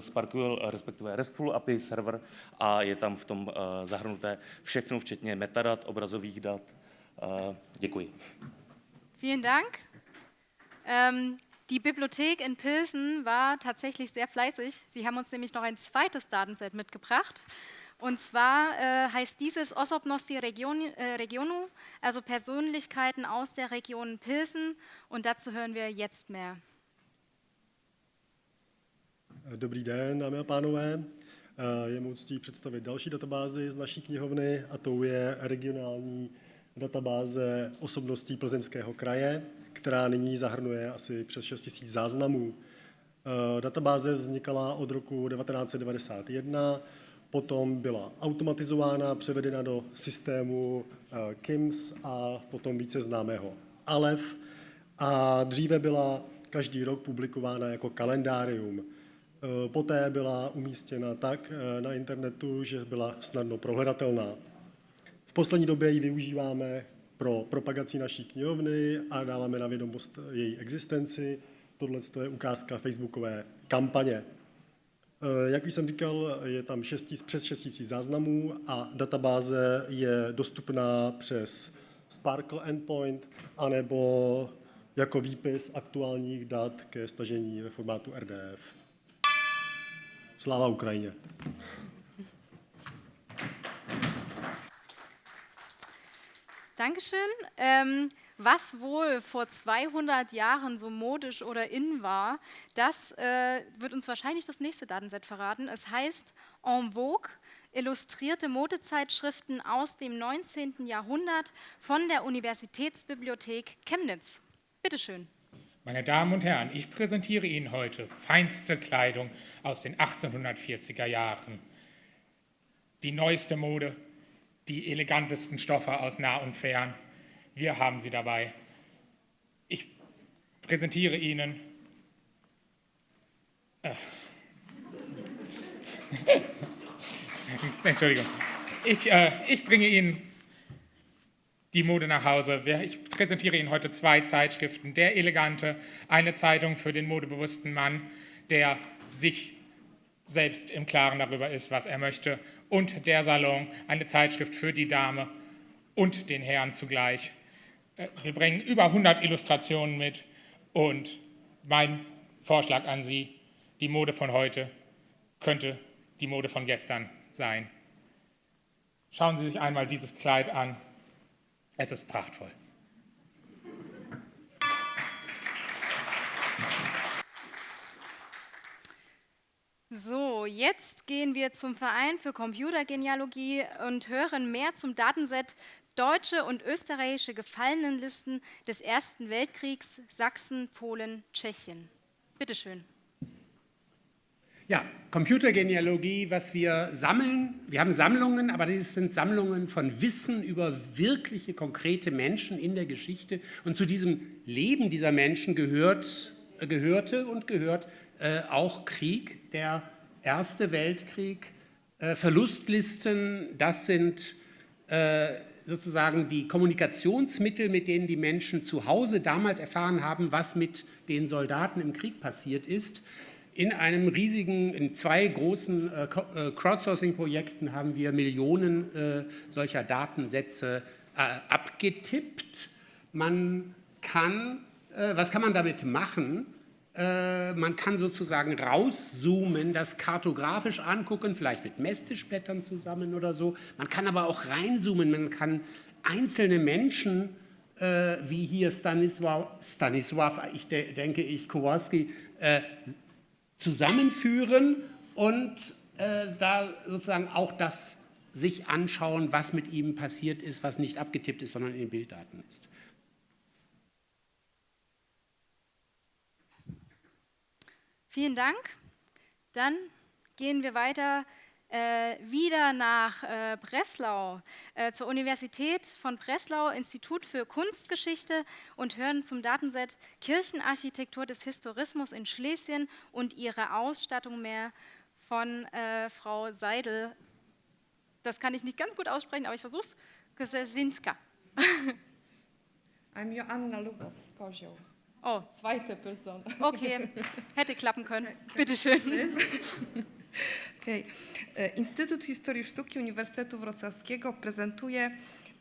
Sparkwheel, respektive RESTful API server a je tam v tom zahrnuté všechno, včetně metadat, obrazových dat. Děkuji. Vielen Dank. Ähm, die Bibliothek in Pilsen war tatsächlich sehr fleißig. Sie haben uns nämlich noch ein zweites Datenset mitgebracht. Und zwar äh, heißt dieses Osobnosti Region, äh, Regionu, also Persönlichkeiten aus der Region Pilsen. Und dazu hören wir jetzt mehr. Dobrý den, dámy a pánové. Je mou ctí představit další databázi z naší knihovny a tou je regionální databáze osobností Plzeňského kraje, která nyní zahrnuje asi přes 6 000 záznamů. Databáze vznikala od roku 1991, potom byla automatizována, převedena do systému KIMS a potom více známého ALEF a dříve byla každý rok publikována jako kalendárium. Eh, poté byla umístěna tak eh, na internetu, že byla snadno prohledatelná. V poslední době ji využíváme pro propagaci naší knihovny a dáváme na vědomost její existenci. Tohle je ukázka facebookové kampaně. Eh, jak už jsem říkal, je tam 6, přes 6 000 záznamů a databáze je dostupná přes Sparkle Endpoint anebo jako výpis aktuálních dat ke stažení ve formátu RDF. Sláva Ukrajině. Dankeschön. Ähm, was wohl vor 200 Jahren so modisch oder in war, das äh, wird uns wahrscheinlich das nächste Datenset verraten. Es heißt En Vogue, illustrierte Modezeitschriften aus dem 19. Jahrhundert von der Universitätsbibliothek Chemnitz. Bitteschön. Meine Damen und Herren, ich präsentiere Ihnen heute feinste Kleidung aus den 1840er Jahren. Die neueste Mode, die elegantesten Stoffe aus nah und fern. Wir haben sie dabei. Ich präsentiere Ihnen äh, Entschuldigung. Ich, äh, ich bringe Ihnen die Mode nach Hause. Ich präsentiere Ihnen heute zwei Zeitschriften. Der Elegante, eine Zeitung für den modebewussten Mann, der sich selbst im Klaren darüber ist, was er möchte. Und der Salon, eine Zeitschrift für die Dame und den Herrn zugleich. Äh, wir bringen über 100 Illustrationen mit und mein Vorschlag an Sie, die Mode von heute könnte die Mode von gestern sein. Schauen Sie sich einmal dieses Kleid an. Es ist prachtvoll. So, jetzt gehen wir zum Verein für Computergenealogie und hören mehr zum Datenset Deutsche und österreichische Gefallenenlisten des Ersten Weltkriegs Sachsen, Polen, Tschechien. Bitte schön. Ja, Computergenealogie, was wir sammeln, wir haben Sammlungen, aber das sind Sammlungen von Wissen über wirkliche, konkrete Menschen in der Geschichte. Und zu diesem Leben dieser Menschen gehört, äh, gehörte und gehört äh, auch Krieg, der Erste Weltkrieg, äh, Verlustlisten, das sind äh, sozusagen die Kommunikationsmittel, mit denen die Menschen zu Hause damals erfahren haben, was mit den Soldaten im Krieg passiert ist. In einem riesigen, in zwei großen äh, äh, Crowdsourcing-Projekten haben wir Millionen äh, solcher Datensätze abgetippt. Man kann, was kann man damit machen? Man kann sozusagen rauszoomen, das kartografisch angucken, vielleicht mit Messtischblättern zusammen oder so. Man kann aber auch reinzoomen, man kann einzelne Menschen, wie hier Stanisław, Stanisław ich de, denke ich, Kowalski, zusammenführen und äh, da sozusagen auch das sich anschauen, was mit ihm passiert ist, was nicht abgetippt ist, sondern in den Bilddaten ist. Vielen Dank. Dann gehen wir weiter wieder nach äh, Breslau, äh, zur Universität von Breslau, Institut für Kunstgeschichte und hören zum Datenset Kirchenarchitektur des Historismus in Schlesien und ihre Ausstattung mehr von äh, Frau Seidel. Das kann ich nicht ganz gut aussprechen, aber ich versuche es. Gesesinska. I'm Joanna Lubos, Kozioł. Oh. Zweite Person. Okay, hätte klappen können. Bitte schön. Okay. E, Instytut Historii Sztuki Uniwersytetu Wrocławskiego prezentuje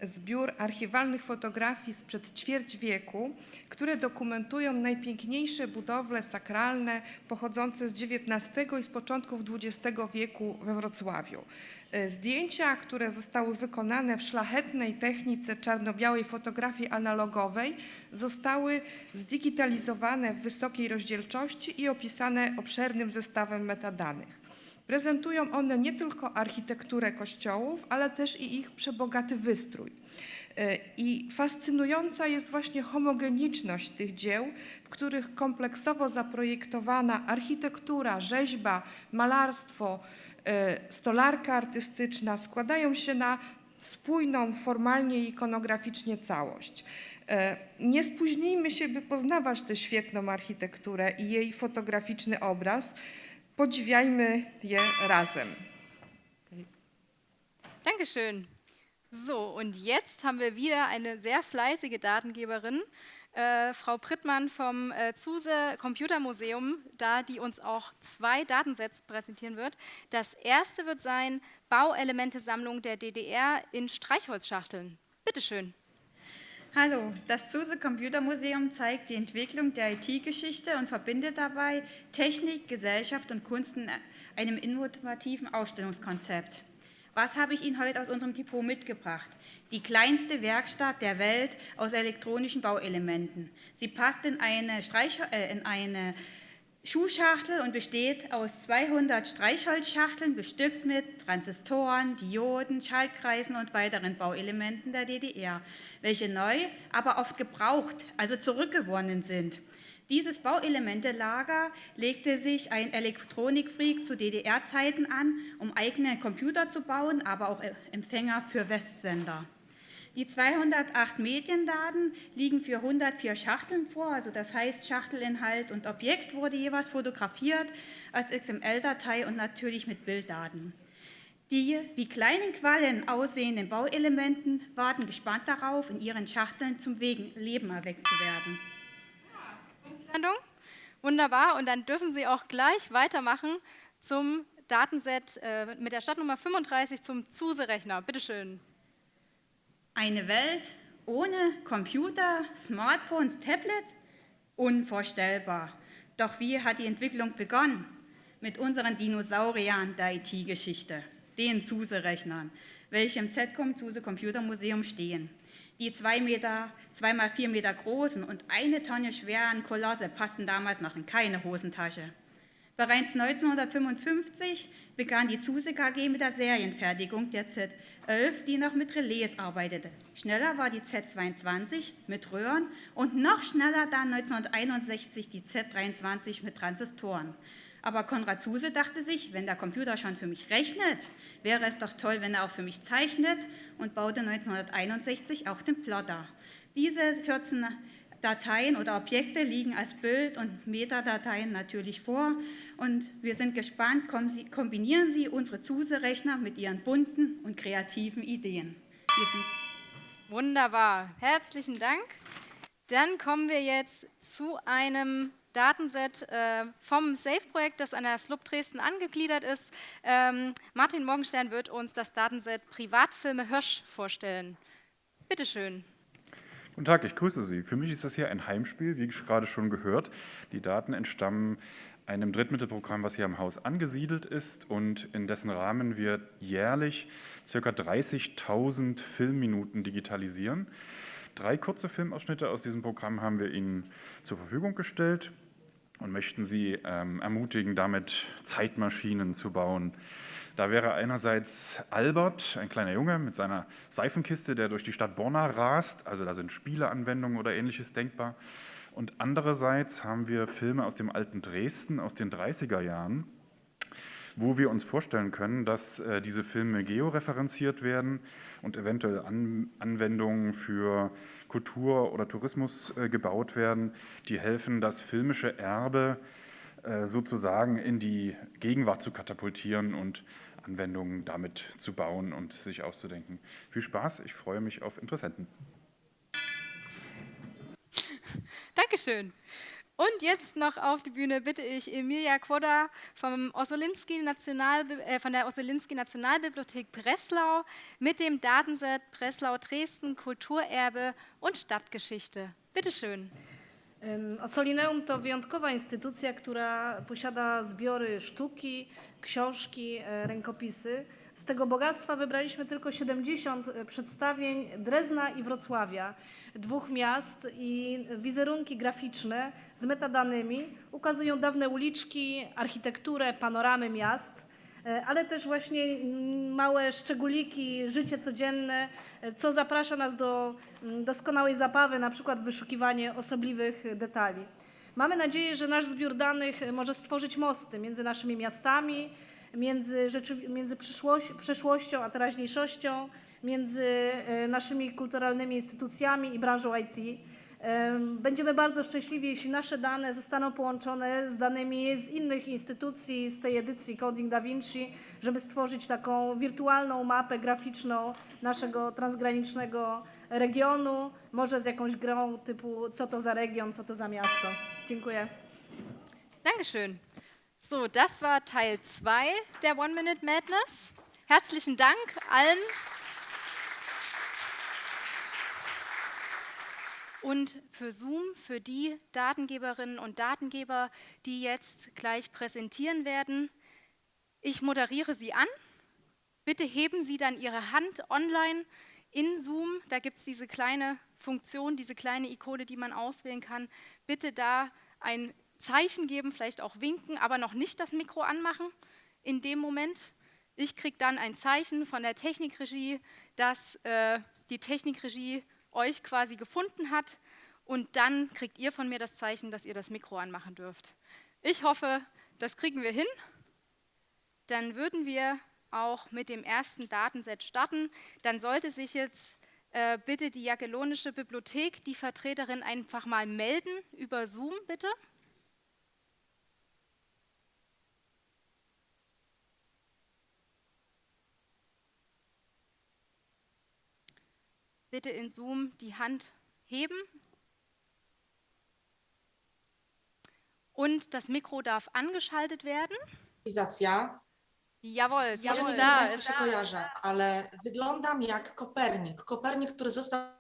zbiór archiwalnych fotografii sprzed ćwierć wieku, które dokumentują najpiękniejsze budowle sakralne pochodzące z XIX i z początków XX wieku we Wrocławiu. E, zdjęcia, które zostały wykonane w szlachetnej technice czarno-białej fotografii analogowej, zostały zdigitalizowane w wysokiej rozdzielczości i opisane obszernym zestawem metadanych. Prezentują one nie tylko architekturę kościołów, ale też i ich przebogaty wystrój. E, I fascynująca jest właśnie homogeniczność tych dzieł, w których kompleksowo zaprojektowana architektura, rzeźba, malarstwo, e, stolarka artystyczna składają się na spójną formalnie i ikonograficznie całość. E, nie spóźnijmy się, by poznawać tę świetną architekturę i jej fotograficzny obraz, Podziwiajmy je razem. Dankeschön. So, und jetzt haben wir wieder eine sehr fleißige Datengeberin, äh, Frau Prittmann vom äh, Zuse Computermuseum, da die uns auch zwei Datensets präsentieren wird. Das erste wird sein Bauelemente-Sammlung der DDR in Streichholzschachteln. Bitte schön. Hallo, das SUSE Computermuseum zeigt die Entwicklung der IT-Geschichte und verbindet dabei Technik, Gesellschaft und Kunst in einem innovativen Ausstellungskonzept. Was habe ich Ihnen heute aus unserem Depot mitgebracht? Die kleinste Werkstatt der Welt aus elektronischen Bauelementen. Sie passt in eine, Streich äh, in eine Schuhschachtel und besteht aus 200 Streichholzschachteln, bestückt mit Transistoren, Dioden, Schaltkreisen und weiteren Bauelementen der DDR, welche neu, aber oft gebraucht, also zurückgewonnen sind. Dieses Bauelementelager legte sich ein Elektronikfreak zu DDR-Zeiten an, um eigene Computer zu bauen, aber auch Empfänger für Westsender. Die 208 Mediendaten liegen für 104 Schachteln vor, also das heißt Schachtelinhalt und Objekt wurde jeweils fotografiert als XML-Datei und natürlich mit Bilddaten. Die wie kleinen Quallen aussehenden Bauelementen warten gespannt darauf, in ihren Schachteln zum Leben erweckt zu werden. Wunderbar, und dann dürfen Sie auch gleich weitermachen zum Datenset äh, mit der Stadtnummer 35 zum ZUSE-Rechner. Bitte schön. Eine Welt ohne Computer, Smartphones, Tablets? Unvorstellbar. Doch wie hat die Entwicklung begonnen? Mit unseren Dinosauriern der IT-Geschichte, den SUSE-Rechnern, welche im ZCOM SUSE Computermuseum stehen. Die zwei Meter, zweimal vier Meter großen und eine Tonne schweren Kolosse passten damals noch in keine Hosentasche. Bereits 1955 begann die Zuse KG mit der Serienfertigung der Z11, die noch mit Relais arbeitete. Schneller war die Z22 mit Röhren und noch schneller dann 1961 die Z23 mit Transistoren. Aber Konrad Zuse dachte sich, wenn der Computer schon für mich rechnet, wäre es doch toll, wenn er auch für mich zeichnet und baute 1961 auch den Plotter. Diese 14 Dateien oder Objekte liegen als Bild- und Metadateien natürlich vor. Und wir sind gespannt, kombinieren Sie unsere ZUSE-Rechner mit Ihren bunten und kreativen Ideen. Wunderbar, herzlichen Dank. Dann kommen wir jetzt zu einem Datenset äh, vom SAFE-Projekt, das an der SLUB Dresden angegliedert ist. Ähm, Martin Morgenstern wird uns das Datenset Privatfilme Hirsch vorstellen. Bitte schön. Guten Tag, ich grüße Sie. Für mich ist das hier ein Heimspiel, wie gerade schon gehört. Die Daten entstammen einem Drittmittelprogramm, was hier am Haus angesiedelt ist und in dessen Rahmen wir jährlich ca. 30.000 Filmminuten digitalisieren. Drei kurze Filmausschnitte aus diesem Programm haben wir Ihnen zur Verfügung gestellt und möchten Sie ähm, ermutigen, damit Zeitmaschinen zu bauen. Da wäre einerseits Albert, ein kleiner Junge mit seiner Seifenkiste, der durch die Stadt Borna rast, also da sind Spieleanwendungen oder ähnliches denkbar. Und andererseits haben wir Filme aus dem alten Dresden aus den 30er Jahren, wo wir uns vorstellen können, dass äh, diese Filme georeferenziert werden und eventuell An Anwendungen für Kultur oder Tourismus äh, gebaut werden, die helfen, das filmische Erbe äh, sozusagen in die Gegenwart zu katapultieren und Anwendungen damit zu bauen und sich auszudenken. Viel Spaß, ich freue mich auf Interessenten. Dankeschön. Und jetzt noch auf die Bühne bitte ich Emilia Quodda vom Ossolinski National, äh, von der Ossolinski Nationalbibliothek Breslau mit dem Datenset Breslau Dresden Kulturerbe und Stadtgeschichte. Bitte schön. Osolineum to wyjątkowa instytucja, która posiada zbiory sztuki, książki, e, rękopisy. Z tego bogactwa wybraliśmy tylko 70 e, przedstawień Drezna i Wrocławia, dwóch miast i wizerunki graficzne z metadanymi ukazują dawne uliczki, architekturę, panoramy miast, ale też właśnie mm, małe szczególiki, życie codzienne, co zaprasza nas do mm, doskonałej zabawy, na przykład wyszukiwanie osobliwych detali. Mamy nadzieję, że nasz zbiór danych może stworzyć mosty między naszymi miastami, między, między przeszłością a teraźniejszością, między e, naszymi kulturalnymi instytucjami i branżą IT. Będziemy bardzo szczęśliwi, jeśli nasze dane zostaną połączone z danymi z innych instytucji z tej edycji Coding Da Vinci, żeby stworzyć taką wirtualną mapę graficzną naszego transgranicznego regionu, może z jakąś grą typu co to za region, co to za miasto. Dziękuję. Dankeschön. So, das war Teil 2 der One Minute Madness. Herzlichen Dank allen. Und für Zoom, für die Datengeberinnen und Datengeber, die jetzt gleich präsentieren werden, ich moderiere Sie an. Bitte heben Sie dann Ihre Hand online in Zoom. Da gibt es diese kleine Funktion, diese kleine Ikone, die man auswählen kann. Bitte da ein Zeichen geben, vielleicht auch winken, aber noch nicht das Mikro anmachen in dem Moment. Ich kriege dann ein Zeichen von der Technikregie, dass äh, die Technikregie euch quasi gefunden hat und dann kriegt ihr von mir das Zeichen, dass ihr das Mikro anmachen dürft. Ich hoffe, das kriegen wir hin. Dann würden wir auch mit dem ersten Datenset starten. Dann sollte sich jetzt äh, bitte die Jagellonische Bibliothek, die Vertreterin einfach mal melden über Zoom, bitte. Bitte in Zoom die Hand heben. Und das Mikro darf angeschaltet werden. Cywilizacja. Jawohl, Ja ist nie da, Państwu ist się da. kojarzę, ale wyglądam jak Kopernik. Kopernik, który został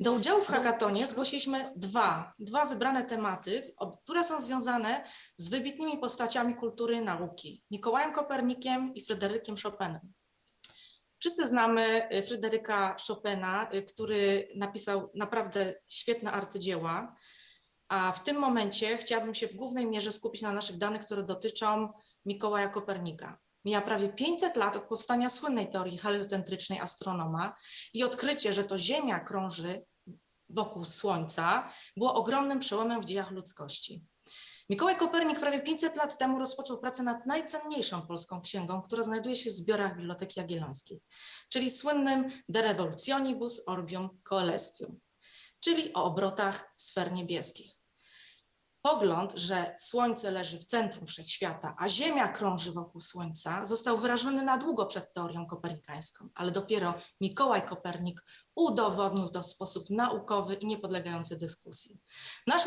do udziału w hackatonie zgłosiliśmy dwa, dwa wybrane tematy, które są związane z wybitnymi postaciami kultury i nauki. Mikołajem Kopernikiem i Fryderykiem Chopinem. Wszyscy znamy y, Fryderyka Chopina, y, który napisał naprawdę świetne arcydzieła. A w tym momencie chciałabym się w głównej mierze skupić na naszych danych, które dotyczą Mikołaja Kopernika. Mija prawie 500 lat od powstania słynnej teorii heliocentrycznej astronoma i odkrycie, że to Ziemia krąży wokół Słońca, było ogromnym przełomem w dziejach ludzkości. Mikołaj Kopernik prawie 500 lat temu rozpoczął pracę nad najcenniejszą polską księgą, która znajduje się w zbiorach Biblioteki Jagiellońskiej, czyli słynnym De Revolutionibus Orbium Coelestium, czyli o obrotach sfer niebieskich. Pogląd, że Słońce leży w centrum wszechświata, a Ziemia krąży wokół Słońca, został wyrażony na długo przed teorią kopernikańską, ale dopiero Mikołaj Kopernik udowodnił to w sposób naukowy i niepodlegający dyskusji. Nasz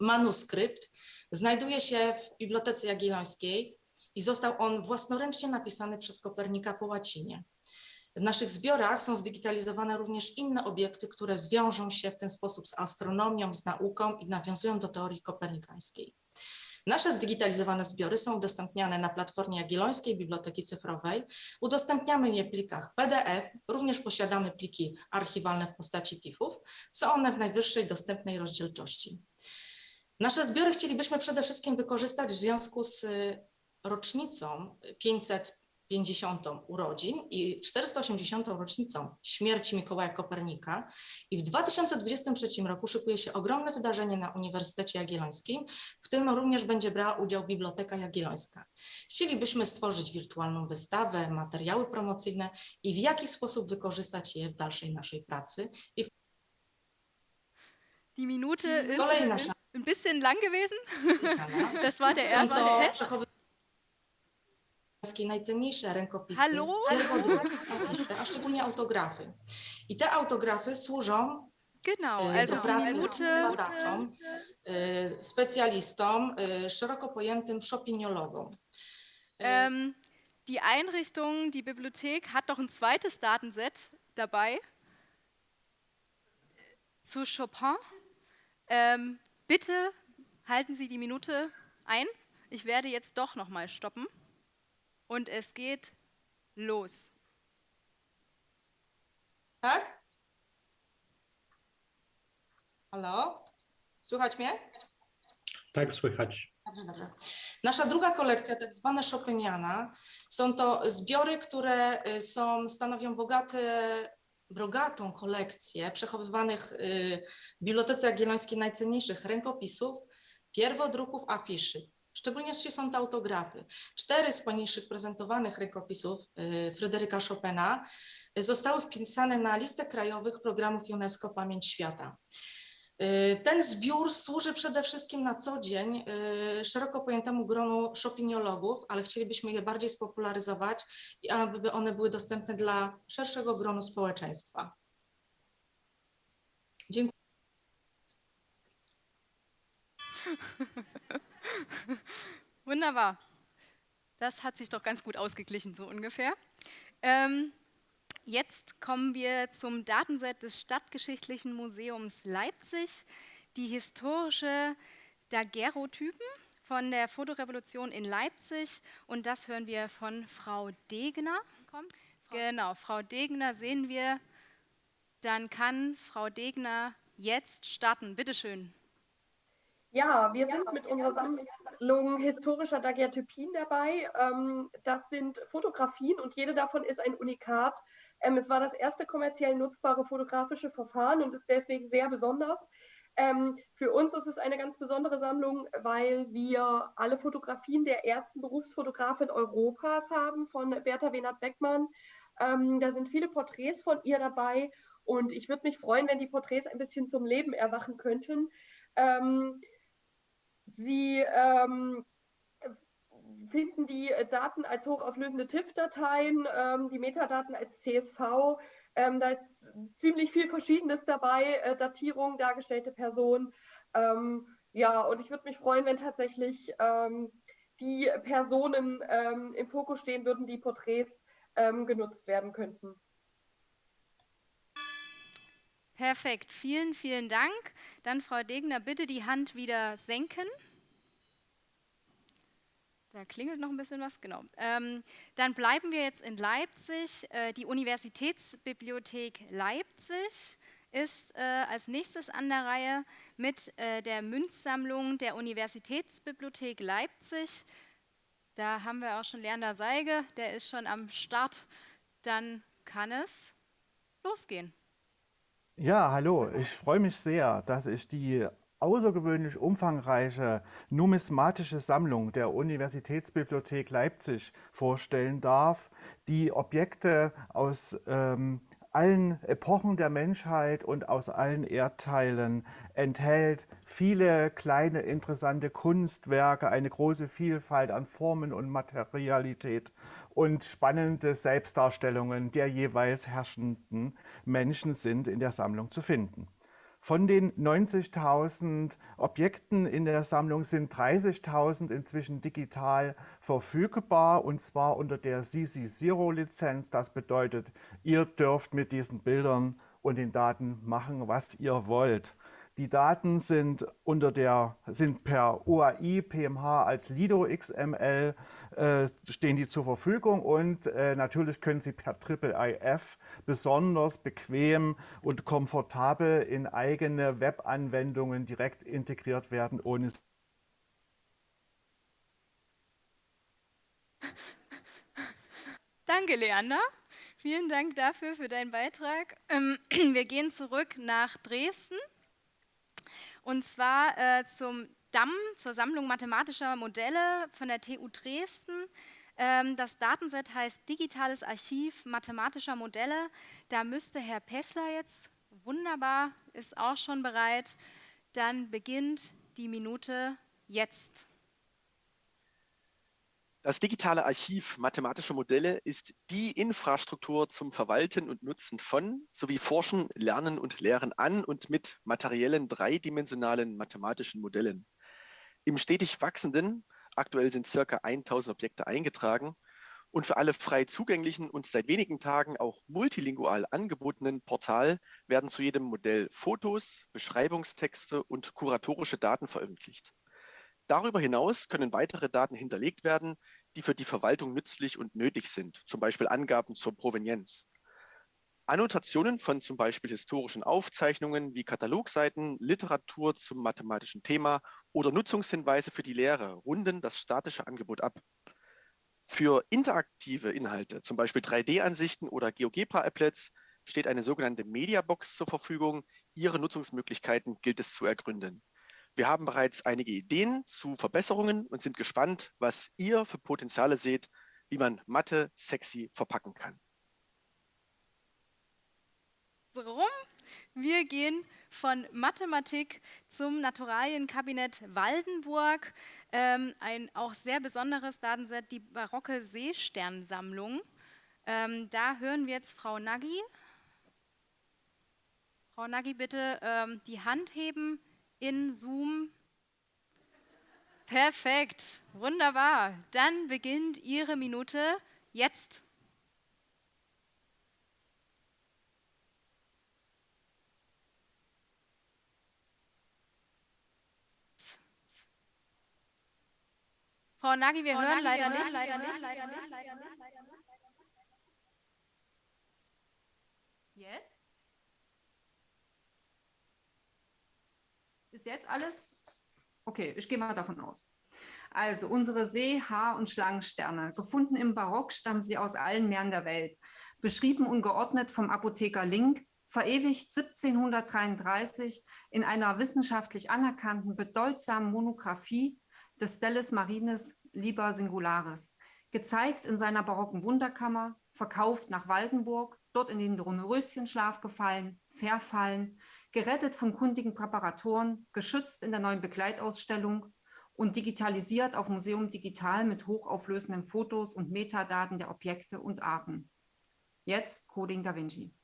manuskrypt znajduje się w Bibliotece Jagiellońskiej i został on własnoręcznie napisany przez Kopernika po łacinie. W naszych zbiorach są zdigitalizowane również inne obiekty, które zwiążą się w ten sposób z astronomią, z nauką i nawiązują do teorii kopernikańskiej. Nasze zdigitalizowane zbiory są udostępniane na platformie Jagiellońskiej Biblioteki Cyfrowej. Udostępniamy je w plikach PDF, również posiadamy pliki archiwalne w postaci TIFF-ów. Są one w najwyższej dostępnej rozdzielczości. Nasze zbiory chcielibyśmy przede wszystkim wykorzystać w związku z rocznicą 500 50. urodzin i 480. rocznicą śmierci Mikołaja Kopernika. I w 2023 roku szykuje się ogromne wydarzenie na Uniwersytecie Jagiellońskim, w tym również będzie brała udział Biblioteka Jagiellońska. Chcielibyśmy stworzyć wirtualną wystawę, materiały promocyjne i w jaki sposób wykorzystać je w dalszej naszej pracy. I w... Die Minute ist ein bisschen lang gewesen. Das war der erste Test najcenniejsze rękopisy, Hallo? a szczególnie autografy. I te autografy służą Genau, e, also do pracy Minute, badaczom, e, specjalistom, e, szeroko pojętym shoppingologom. Ähm, die Einrichtung, die Bibliothek hat noch ein zweites Datenset dabei zu Chopin. Ähm, bitte halten Sie die Minute ein. Ich werde jetzt doch noch mal stoppen. Und es geht los. Tak? Halo? Słychać mnie? Tak, słychać. Dobrze, dobrze. Nasza druga kolekcja, tak zwana Chopiniana, są to zbiory, które są, stanowią bogate, bogatą kolekcję przechowywanych y, w Bibliotece Jagiellońskiej najcenniejszych rękopisów, pierwodruków, afiszy. Szczególnie są to autografy. Cztery z poniższych prezentowanych rękopisów y, Fryderyka Chopina zostały wpisane na listę krajowych programów UNESCO Pamięć Świata. Y, ten zbiór służy przede wszystkim na co dzień szeroko pojętemu gronu shopiniologów, ale chcielibyśmy je bardziej spopularyzować aby one były dostępne dla szerszego gronu społeczeństwa. Dziękuję. Wunderbar. Das hat sich doch ganz gut ausgeglichen, so ungefähr. Ähm, jetzt kommen wir zum Datenset des Stadtgeschichtlichen Museums Leipzig, die historische Daguerreotypen von der Fotorevolution in Leipzig. Und das hören wir von Frau Degner. Kommt. Genau, Frau Degner sehen wir. Dann kann Frau Degner jetzt starten. Bitte schön. Ja, wir sind mit unserer Sammlung historischer Daguerreotypien dabei. Ähm, das sind Fotografien und jede davon ist ein Unikat. Ähm, es war das erste kommerziell nutzbare fotografische Verfahren und ist deswegen sehr besonders. Ähm, für uns ist es eine ganz besondere Sammlung, weil wir alle Fotografien der ersten Berufsfotografin Europas haben, von Bertha Wenert-Beckmann. da sind viele Porträts von ihr dabei und ich würde mich freuen, wenn die Porträts ein bisschen zum Leben erwachen könnten. Ähm, Sie ähm, finden die Daten als hochauflösende TIFF-Dateien, ähm, die Metadaten als CSV. Ähm, da ist ziemlich viel Verschiedenes dabei, äh, Datierung, dargestellte Person. Ähm, ja, und ich würde mich freuen, wenn tatsächlich ähm, die Personen ähm, im Fokus stehen würden, die Porträts ähm, genutzt werden könnten. Perfekt, vielen, vielen Dank. Dann, Frau Degner, bitte die Hand wieder senken. Da klingelt noch ein bisschen was, genau. Ähm, dann bleiben wir jetzt in Leipzig. Äh, die Universitätsbibliothek Leipzig ist äh, als nächstes an der Reihe mit äh, der Münzsammlung der Universitätsbibliothek Leipzig. Da haben wir auch schon Lerner Seige, der ist schon am Start. Dann kann es losgehen. Ja, hallo. Ich freue mich sehr, dass ich die außergewöhnlich umfangreiche numismatische Sammlung der Universitätsbibliothek Leipzig vorstellen darf, die Objekte aus ähm, allen Epochen der Menschheit und aus allen Erdteilen enthält, viele kleine interessante Kunstwerke, eine große Vielfalt an Formen und Materialität und spannende Selbstdarstellungen der jeweils herrschenden Menschen sind in der Sammlung zu finden. Von den 90.000 Objekten in der Sammlung sind 30.000 inzwischen digital verfügbar und zwar unter der CC0-Lizenz. Das bedeutet, ihr dürft mit diesen Bildern und den Daten machen, was ihr wollt. Die Daten sind, unter der, sind per UAI PMH als Lido XML äh, stehen die zur Verfügung und äh, natürlich können sie per IIIF besonders bequem und komfortabel in eigene Webanwendungen direkt integriert werden, ohne Danke, Leander. Vielen Dank dafür für deinen Beitrag. Ähm, wir gehen zurück nach Dresden und zwar äh, zum DAM, zur Sammlung mathematischer Modelle von der TU Dresden. Ähm, das Datenset heißt Digitales Archiv mathematischer Modelle. Da müsste Herr Pessler jetzt, wunderbar, ist auch schon bereit. Dann beginnt die Minute jetzt. Das digitale Archiv mathematischer Modelle ist die Infrastruktur zum Verwalten und Nutzen von sowie Forschen, Lernen und Lehren an und mit materiellen dreidimensionalen mathematischen Modellen. Im stetig wachsenden, aktuell sind circa 1000 Objekte eingetragen, und für alle frei zugänglichen und seit wenigen Tagen auch multilingual angebotenen Portal werden zu jedem Modell Fotos, Beschreibungstexte und kuratorische Daten veröffentlicht. Darüber hinaus können weitere Daten hinterlegt werden, die für die Verwaltung nützlich und nötig sind, zum Beispiel Angaben zur Provenienz. Annotationen von zum Beispiel historischen Aufzeichnungen wie Katalogseiten, Literatur zum mathematischen Thema oder Nutzungshinweise für die Lehre runden das statische Angebot ab. Für interaktive Inhalte, zum Beispiel 3D-Ansichten oder GeoGebra-Applets, steht eine sogenannte Mediabox zur Verfügung. Ihre Nutzungsmöglichkeiten gilt es zu ergründen. Wir haben bereits einige Ideen zu Verbesserungen und sind gespannt, was ihr für Potenziale seht, wie man Mathe sexy verpacken kann. Warum? Wir gehen von Mathematik zum Naturalienkabinett Waldenburg. Ähm, ein auch sehr besonderes Datenset, die barocke Seesternsammlung. Ähm, da hören wir jetzt Frau Nagy. Frau Nagy, bitte ähm, die Hand heben in Zoom. Perfekt, wunderbar. Dann beginnt Ihre Minute jetzt. Frau Nagy, wir Frau hören Nagy, leider, wir nicht. leider nicht. Jetzt? Ist jetzt alles? Okay, ich gehe mal davon aus. Also unsere See-, Haar- und Schlangensterne, gefunden im Barock, stammen sie aus allen Meeren der Welt. Beschrieben und geordnet vom Apotheker Link, verewigt 1733 in einer wissenschaftlich anerkannten, bedeutsamen Monographie des Stellis Marines Liber Singularis. Gezeigt in seiner barocken Wunderkammer, verkauft nach Waldenburg, dort in den Dornröschenschlaf gefallen, verfallen, gerettet von kundigen Präparatoren, geschützt in der neuen Begleitausstellung und digitalisiert auf Museum Digital mit hochauflösenden Fotos und Metadaten der Objekte und Arten. Jetzt Coding Da Vinci.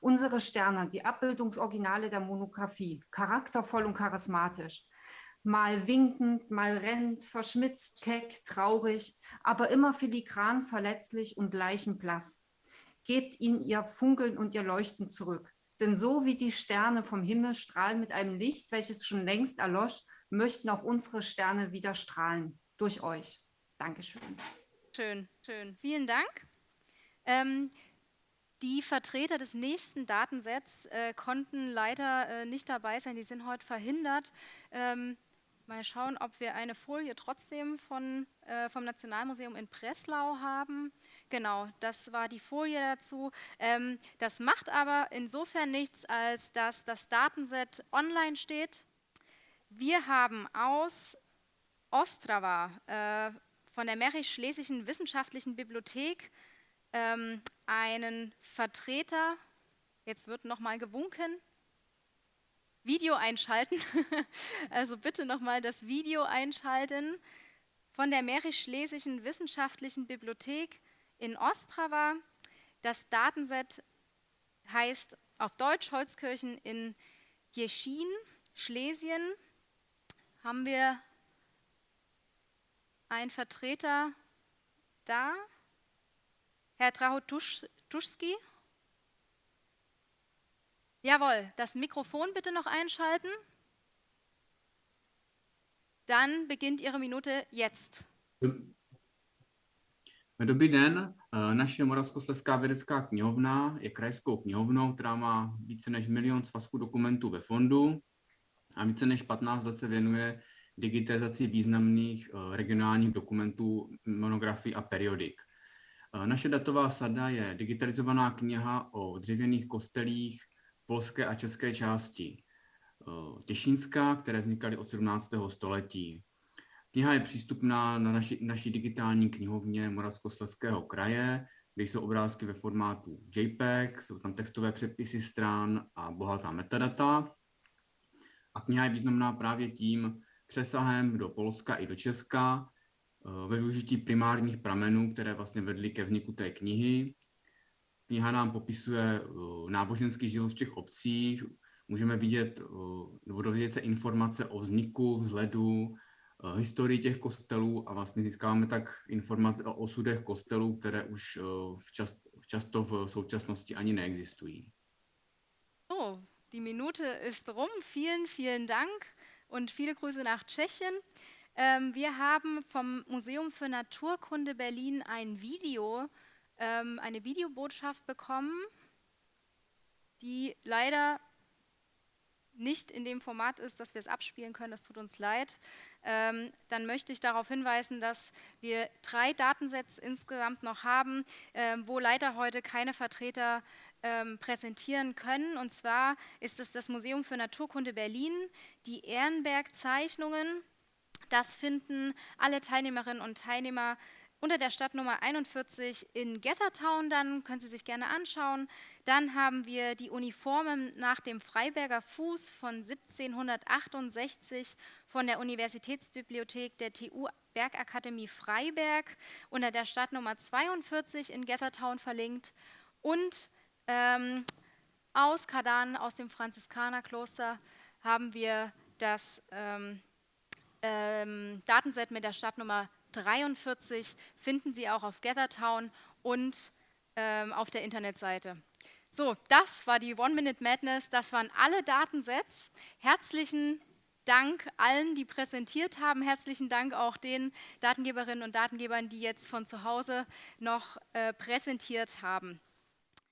Unsere Sterne, die Abbildungsoriginale der Monographie, charaktervoll und charismatisch, mal winkend, mal rennend, verschmitzt, keck, traurig, aber immer filigran, verletzlich und leichenblass. Gebt ihnen ihr Funkeln und ihr Leuchten zurück. Denn so wie die Sterne vom Himmel strahlen mit einem Licht, welches schon längst erlosch, möchten auch unsere Sterne wieder strahlen. Durch euch. Dankeschön. Schön, schön. Vielen Dank. Ähm, Die Vertreter des nächsten Datensets äh, konnten leider äh, nicht dabei sein, die sind heute verhindert. Ähm, mal schauen, ob wir eine Folie trotzdem von, äh, vom Nationalmuseum in Breslau haben. Genau, das war die Folie dazu. Ähm, das macht aber insofern nichts, als dass das Datenset online steht. Wir haben aus Ostrava äh, von der Mährisch-Schlesischen Wissenschaftlichen Bibliothek ähm, einen Vertreter, jetzt wird nochmal gewunken, Video einschalten, also bitte nochmal das Video einschalten, von der Mährisch-Schlesischen Wissenschaftlichen Bibliothek in Ostrava. Das Datenset heißt auf Deutsch Holzkirchen in Jeschin, Schlesien. Haben wir einen Vertreter da? Herr Trahotuschski? Jawohl, das Mikrofon bitte noch einschalten. Dann beginnt Ihre Minute jetzt. Dobrý den, naše Moravskoslezská vědecká knihovna je krajskou knihovnou, která má více než milion svazků dokumentů ve fondu a více než 15 let se věnuje digitalizaci významných regionálních dokumentů, monografií a periodik. Naše datová sada je digitalizovaná kniha o dřevěných kostelích polské a české části Těšínska, které vznikaly od 17. století. Kniha je přístupná na naši, naší digitální knihovně Moravskoslezského kraje, kde jsou obrázky ve formátu JPEG, jsou tam textové přepisy stran a bohatá metadata. A kniha je významná právě tím přesahem do Polska i do Česka, ve využití primárních pramenů, které vlastně vedly ke vzniku té knihy. Kniha nám popisuje náboženský život v těch obcích, můžeme vidět nebo dovědět se informace o vzniku, vzhledu, historii těch kostelů a vlastně získáváme tak informace o osudech kostelů, které už v čast, často v současnosti ani neexistují. So, die Minute ist rum. Vielen, vielen Dank und viele Grüße nach Tschechien. Ähm, wir haben vom Museum für Naturkunde Berlin ein Video, ähm, eine Videobotschaft bekommen, die leider nicht in dem Format ist, dass wir es abspielen können. Das tut uns leid. Ähm, dann möchte ich darauf hinweisen, dass wir drei Datensets insgesamt noch haben, äh, wo leider heute keine Vertreter ähm, präsentieren können. Und zwar ist es das Museum für Naturkunde Berlin, die Ehrenberg-Zeichnungen. Das finden alle Teilnehmerinnen und Teilnehmer unter der Stadtnummer 41 in Gethertown, dann können Sie sich gerne anschauen. Dann haben wir die Uniformen nach dem Freiberger Fuß von 1768 von der Universitätsbibliothek der TU Bergakademie Freiberg unter der Stadtnummer 42 in Gethertown verlinkt. Und ähm, aus Kadan, aus dem Franziskanerkloster, haben wir das ähm, ähm, Datenset mit der Stadtnummer 43 finden Sie auch auf Gathertown und ähm, auf der Internetseite. So, das war die One Minute Madness, das waren alle Datensets. Herzlichen Dank allen, die präsentiert haben. Herzlichen Dank auch den Datengeberinnen und Datengebern, die jetzt von zu Hause noch äh, präsentiert haben.